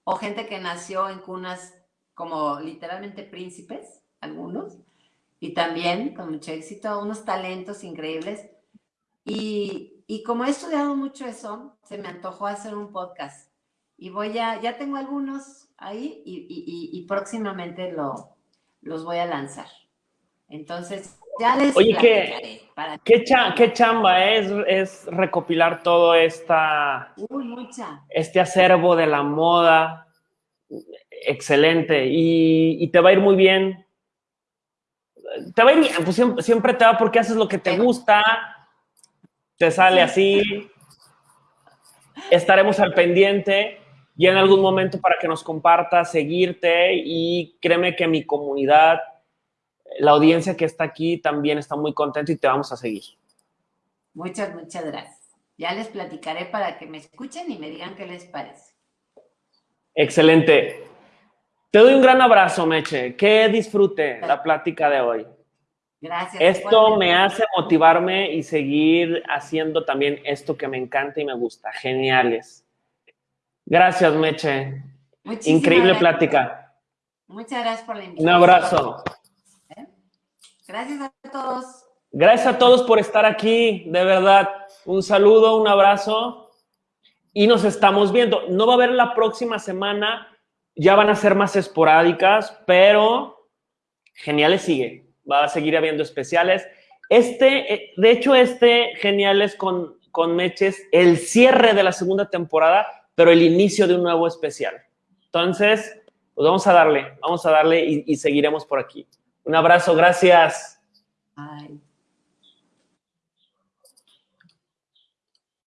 o gente que nació en cunas como literalmente príncipes, algunos, y también con mucho éxito, unos talentos increíbles. Y, como he estudiado mucho eso, se me antojó hacer un podcast. Y voy a, ya tengo algunos ahí y, y, y próximamente lo, los voy a lanzar. Entonces, ya les Oye, ¿qué, ¿qué, ¿qué, chamba es, es recopilar todo esta, Uy, mucha. este acervo de la moda? Excelente. Y, y, te va a ir muy bien. Te va a ir bien, pues siempre, siempre te va porque haces lo que te gusta, te sale así. Estaremos al pendiente y en algún momento para que nos compartas, seguirte y créeme que mi comunidad la audiencia que está aquí también está muy contenta y te vamos a seguir. Muchas, muchas gracias. Ya les platicaré para que me escuchen y me digan qué les parece. Excelente. Te doy un gran abrazo, Meche. Que disfrute la plática de hoy. Gracias. Esto me hace motivarme y seguir haciendo también esto que me encanta y me gusta. Geniales. Gracias, Meche. Muchísimas Increíble gracias. plática. Muchas gracias por la invitación. Un abrazo. Gracias a todos. Gracias a todos por estar aquí, de verdad. Un saludo, un abrazo y nos estamos viendo. No va a haber la próxima semana, ya van a ser más esporádicas, pero Geniales sigue. Va a seguir habiendo especiales. Este, eh, de hecho, este Geniales con, con Meches, el cierre de la segunda temporada, pero el inicio de un nuevo especial. Entonces, pues vamos a darle, vamos a darle y, y seguiremos por aquí. Un abrazo, gracias. Bye.